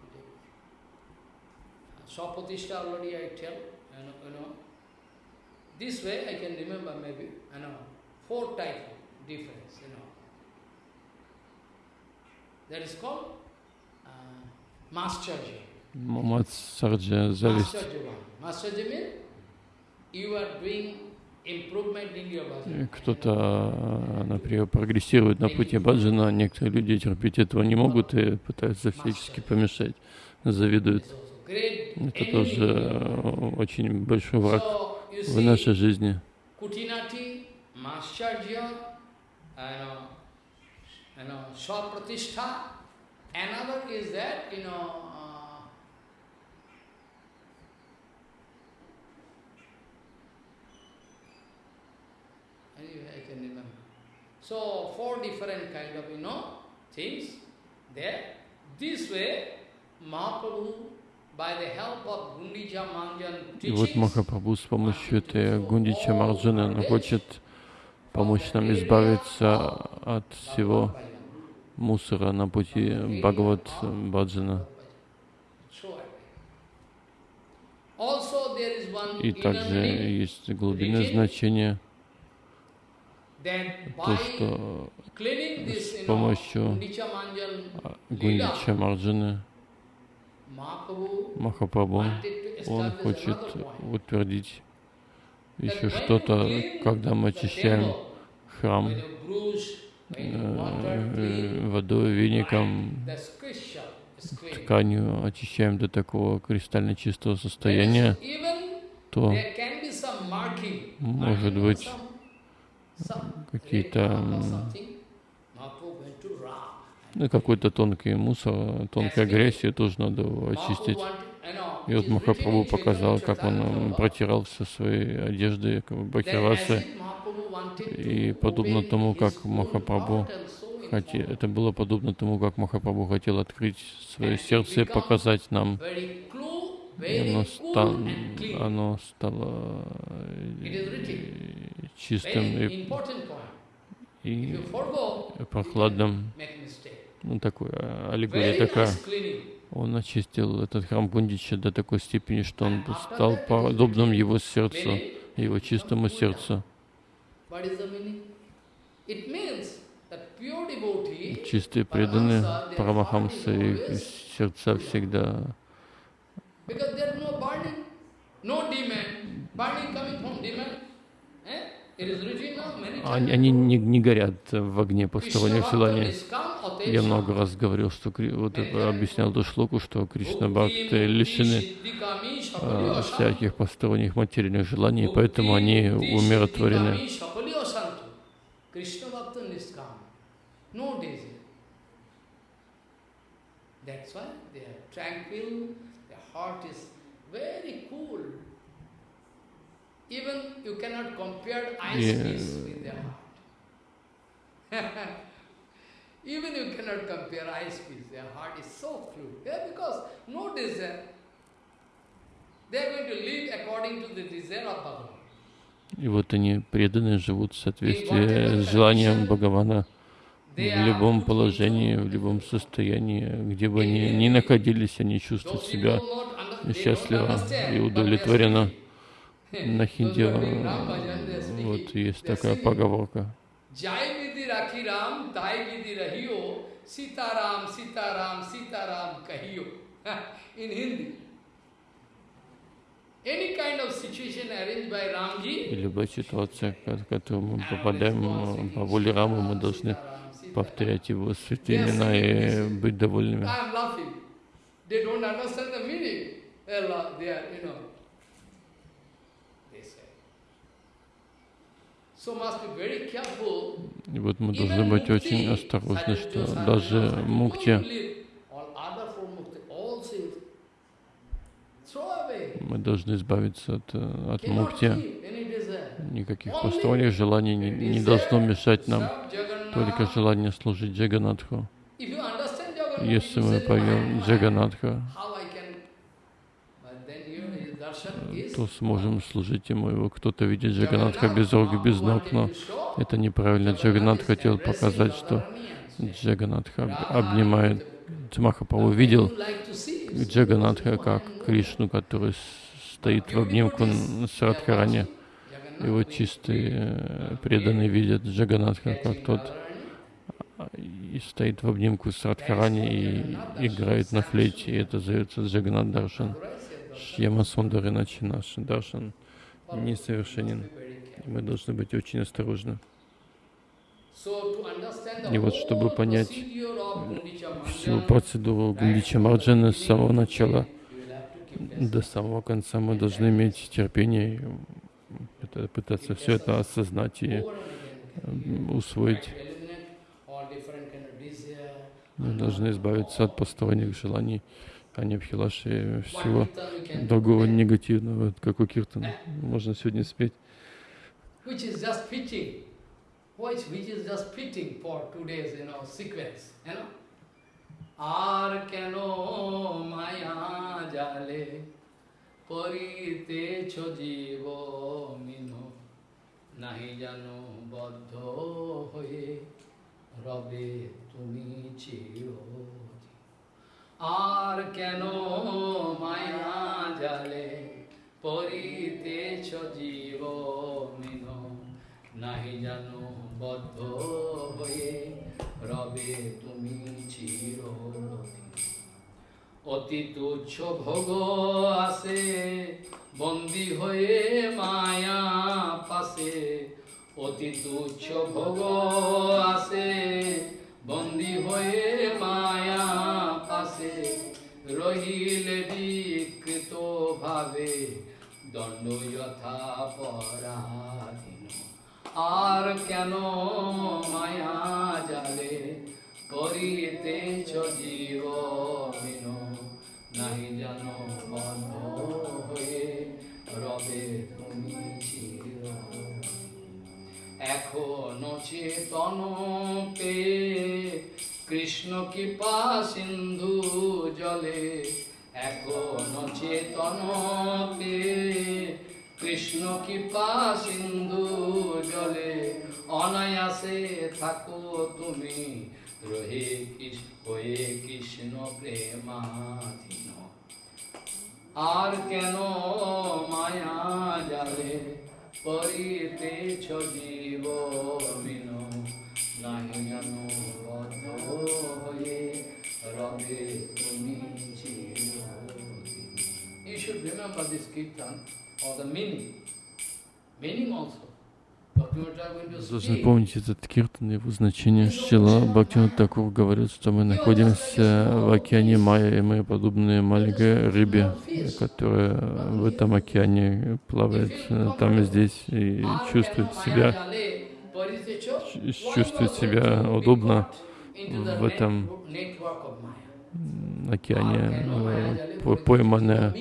Swapatishtha already I tell, you know, you know. This way I can remember maybe, you know, four type of difference, you know. That is called uh, Masterji. Мамацарджа зависть. Кто-то, например, прогрессирует на пути баджана, некоторые люди терпеть этого не могут и пытаются всячески помешать, завидуют. Это тоже очень большой враг в нашей жизни. Another is that, you know, Anyway, I can remember. So, four different kind of, you know, things there. This way, Mahaprabhu, by the help of Gundicha Manjan И вот Махапрабху с помощью этой Гундича Марджаны, он хочет помочь нам избавиться от всего мусора на пути Бхагават Баджана. И также есть глубинное значение то, что с помощью Гундича Марджаны Махапрабху, он хочет утвердить еще что-то, когда мы очищаем храм э, водой, веником, тканью, очищаем до такого кристально чистого состояния, то может быть какие-то ну, какой-то тонкий мусор, тонкая грязь, ее тоже надо очистить. И вот Махапрабху показал, как он протирал все свои одежды, как. И подобно тому, как Махапрабху хотел, это было подобно тому, как Махапрабху хотел открыть свое сердце и показать нам И оно, ста- оно стало э, чистым и, и прохладным. Ну, такой, а, аллегория такая. Он очистил этот храм Гундича до такой степени, что он стал подобным его сердцу, его чистому сердцу. Чистые преданные Парамахамса, их сердца всегда because there is no burning, no demand, burning coming from demand. Eh? Они, они не, не горят в огне желаний. Niskam Я много раз говорил, что вот это объяснял эту шлоку, что Кришна Бхакты лишены а, всяких посторонних материальных желаний, поэтому они умиротворены. Desire. That's why they are tranquil, their heart is very cool. Even you cannot compare ice piece with their heart. Even you cannot compare ice piece, their heart is so cool. Yeah, because no desire. They are going to live according to the desire of Bhagavan. И вот они преданные живут в соответствии с желанием Бхагавана в любом положении, в любом состоянии, где бы они ни находились, они чувствуют себя счастливо и удовлетворенно. На хинди э, вот есть такая поговорка. In Hindi. И любая ситуация, в которую мы попадаем э, по воле Рамы, мы должны повторять его святые имена и быть довольными. И вот мы должны быть очень осторожны, что даже мукти, мы должны избавиться от, э, от мукти. Никаких посторонних желаний не, не должно мешать нам. Только желание служить Джаганатху. Если мы поем "Why- Джаганатха, is... то сможем служить ему. Его кто-то видит Джаганатха без рук без ног, но это неправильно. Джаганат хотел показать, что Джаганатха об- обнимает. Махапрабху видел Джаганатха как Кришну, который стоит в обнимку с Радхарани. И вот чистые э, преданные видят Джаганатха как тот а, и стоит в обнимку с Радхарани и играет на флейте. И это зовется Джаганат Даршан. Шьяма Сундар, иначе наш Даршан несовершенен. И мы должны быть очень осторожны. И вот чтобы понять Всю процедуру Гундича Марджана с самого начала до самого конца мы должны иметь терпение пытаться все это осознать и э, усвоить. Мы должны избавиться от посторонних желаний, а не Абхилаши всего другого негативного, как у Киртана. Можно сегодня спеть. পরিতেছ জীব মিন নাহি জানো বদ্ধ হয়ে রবে তুমি চিরদিন আর কেন মায়া জালে পরিতেছ জীব মিন নাহি জানো বদ্ধ হয়ে রবে তুমি চিরদিন অতি তুচ্ছ ভোগ আসে বন্দি হয়ে মায়া পাশে অতি তুচ্ছ ভোগ আসে বন্দি হয়ে মায়া পাশে রহিলে বিকৃত ভাবে দণ্ড যথা পরাধীন। আর কেন মায়া জালে করিতেছ জীব বিন জানো বন্ধ হয়ে রবে তুমি চেতন পে, কৃষ্ণ কৃপা সিন্ধু জলে। এখনও চেতনকে কৃষ্ণ কৃপা সিন্ধু জলে। অনায়াসে থাকো তুমি, রহে কৃষ্ণ হয়ে কৃষ্ণ প্রেমাধীন। আর কেন মায়া জালে পরিতেছ জীব বিন নাহি জানো বদ্ধ হয়ে রবে তুমি চিরদিন। You should remember this kirtan or the meaning. Meaning also. Должны помнить этот киртан, его значение Шила. Бхактина Такур говорит, что мы находимся в океане Майя, и мы подобные маленькой рыбе, которая в этом океане плавает там и здесь, и чувствует себя, чувствует себя удобно в этом океане, пойманная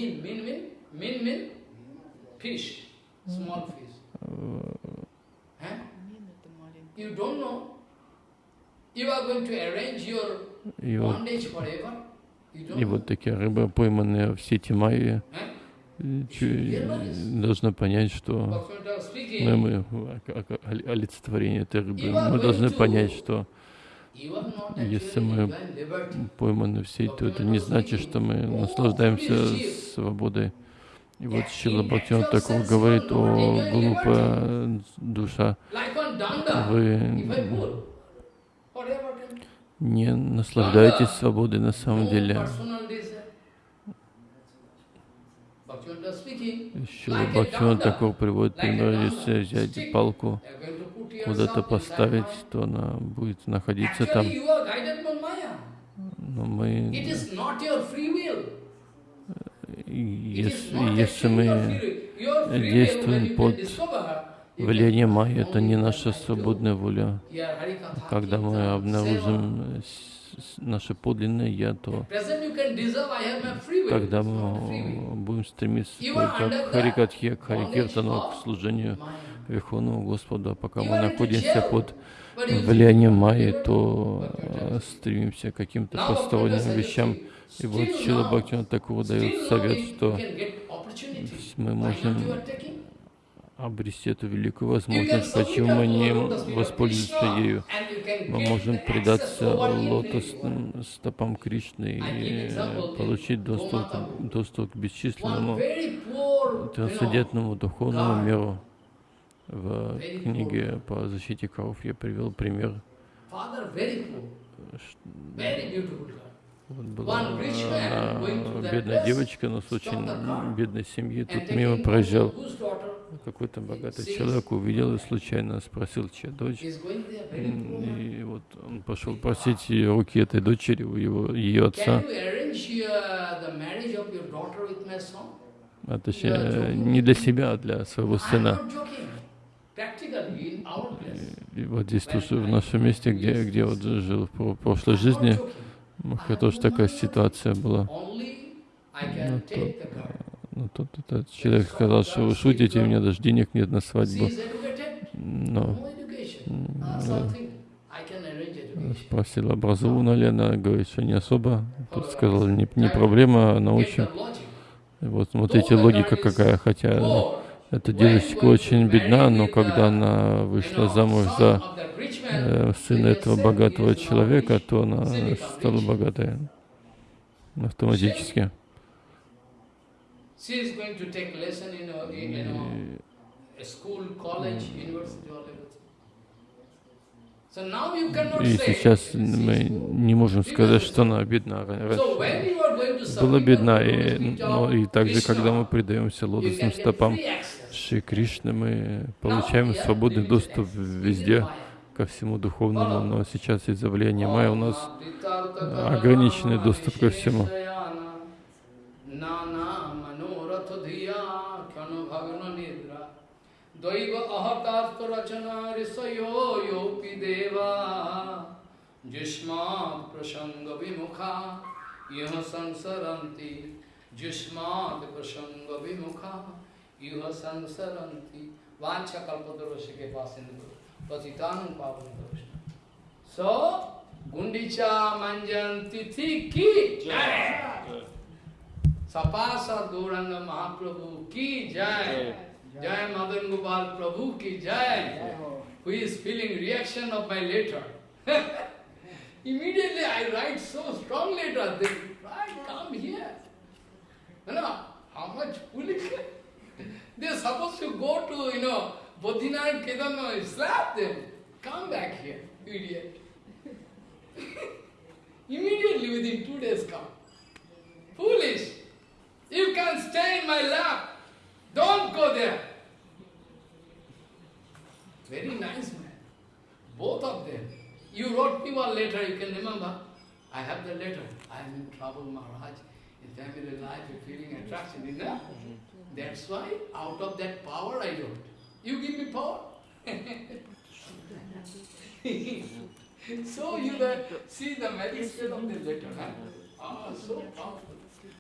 и вот, и вот такие рыбы, пойманные в сети Майи, должны понять, что мы, мы олицетворение этой рыбы. Мы должны понять, что если мы пойманы в сеть, то это не значит, что мы наслаждаемся свободой. И вот Шила Бхактивинод Такур говорит о глупая душа. Вы не наслаждаетесь свободой на самом деле. Шила Бхактивинод Такур приводит пример, если взять палку, куда-то поставить, то она будет находиться там. Но мы, is not your free will. It is если, если мы действуем под влияние Майи, это не наша свободная воля. Когда мы обнаружим наше подлинное Я, то тогда мы будем стремиться к Харикатхе, к Харикиртану, к служению. Верховному Господу. А пока мы находимся под влиянием Майи, то э, стремимся к каким-то посторонним вещам. И вот Шила now, Бхактивинод Такур дает совет, что мы можем обрести эту великую возможность, почему мы не воспользуемся ею. Мы можем предаться лотосным стопам Кришны и получить доступ, доступ к бесчисленному трансцендентному духовному миру. В книге по защите коров я привел пример. Вот была that бедная девочка, но с очень бедной семьи. Тут мимо проезжал какой-то богатый человек, увидел и случайно спросил, чья дочь. И вот он пошел просить руки этой дочери у его, ее отца. А точнее, не для себя, а для своего сына. И вот здесь тоже в нашем месте, где, где вот жил в про- прошлой жизни, меня тоже такая ситуация была. I Ну, can то- take the girl. Ну, тут этот человек сказал, что вы шутите, у меня даже денег нет на свадьбу. Но да, спросил, образована ли она, говорит, что не особо. Тут сказал, не, не проблема, научим. вот смотрите, логика какая, хотя. Эта девочка очень бедна, но когда она вышла замуж за э, сына этого богатого человека, то она стала богатой автоматически. Know, И, сейчас мы не можем сказать, что она бедна. Была бедна, и, но и также, когда мы предаемся лотосным стопам. Шри Кришны, мы получаем свободный доступ везде, ко всему духовному, но сейчас из-за влияния Майя у нас ограниченный доступ ко всему. Risayo yopi deva Jushmat prasanga युह संसरंती वांछा कल्पतरोश के पास पतितानु पावन दोष सो गुंडीचा मंजन तिथि की जय सपास और गौरंग महाप्रभु की जय जय मदन गोपाल प्रभु की जय who is feeling reaction of my letter. Immediately I write so strong letter, they right, come here. You know, how much foolish. They are supposed to go to, you know, Bodhinath Kedarnath, slap them. Come back here, you idiot. Immediately within two days come. Foolish. You can stay in my lap. Don't go there. Very nice man. Both of them. You wrote me one letter, you can remember. I have the letter. I am in trouble, Maharaj. In family life, feeling attraction, you know? That's why, out of that power I wrote. You give me power. so you the, see the magistrate of the letter. Huh? Ah, so powerful.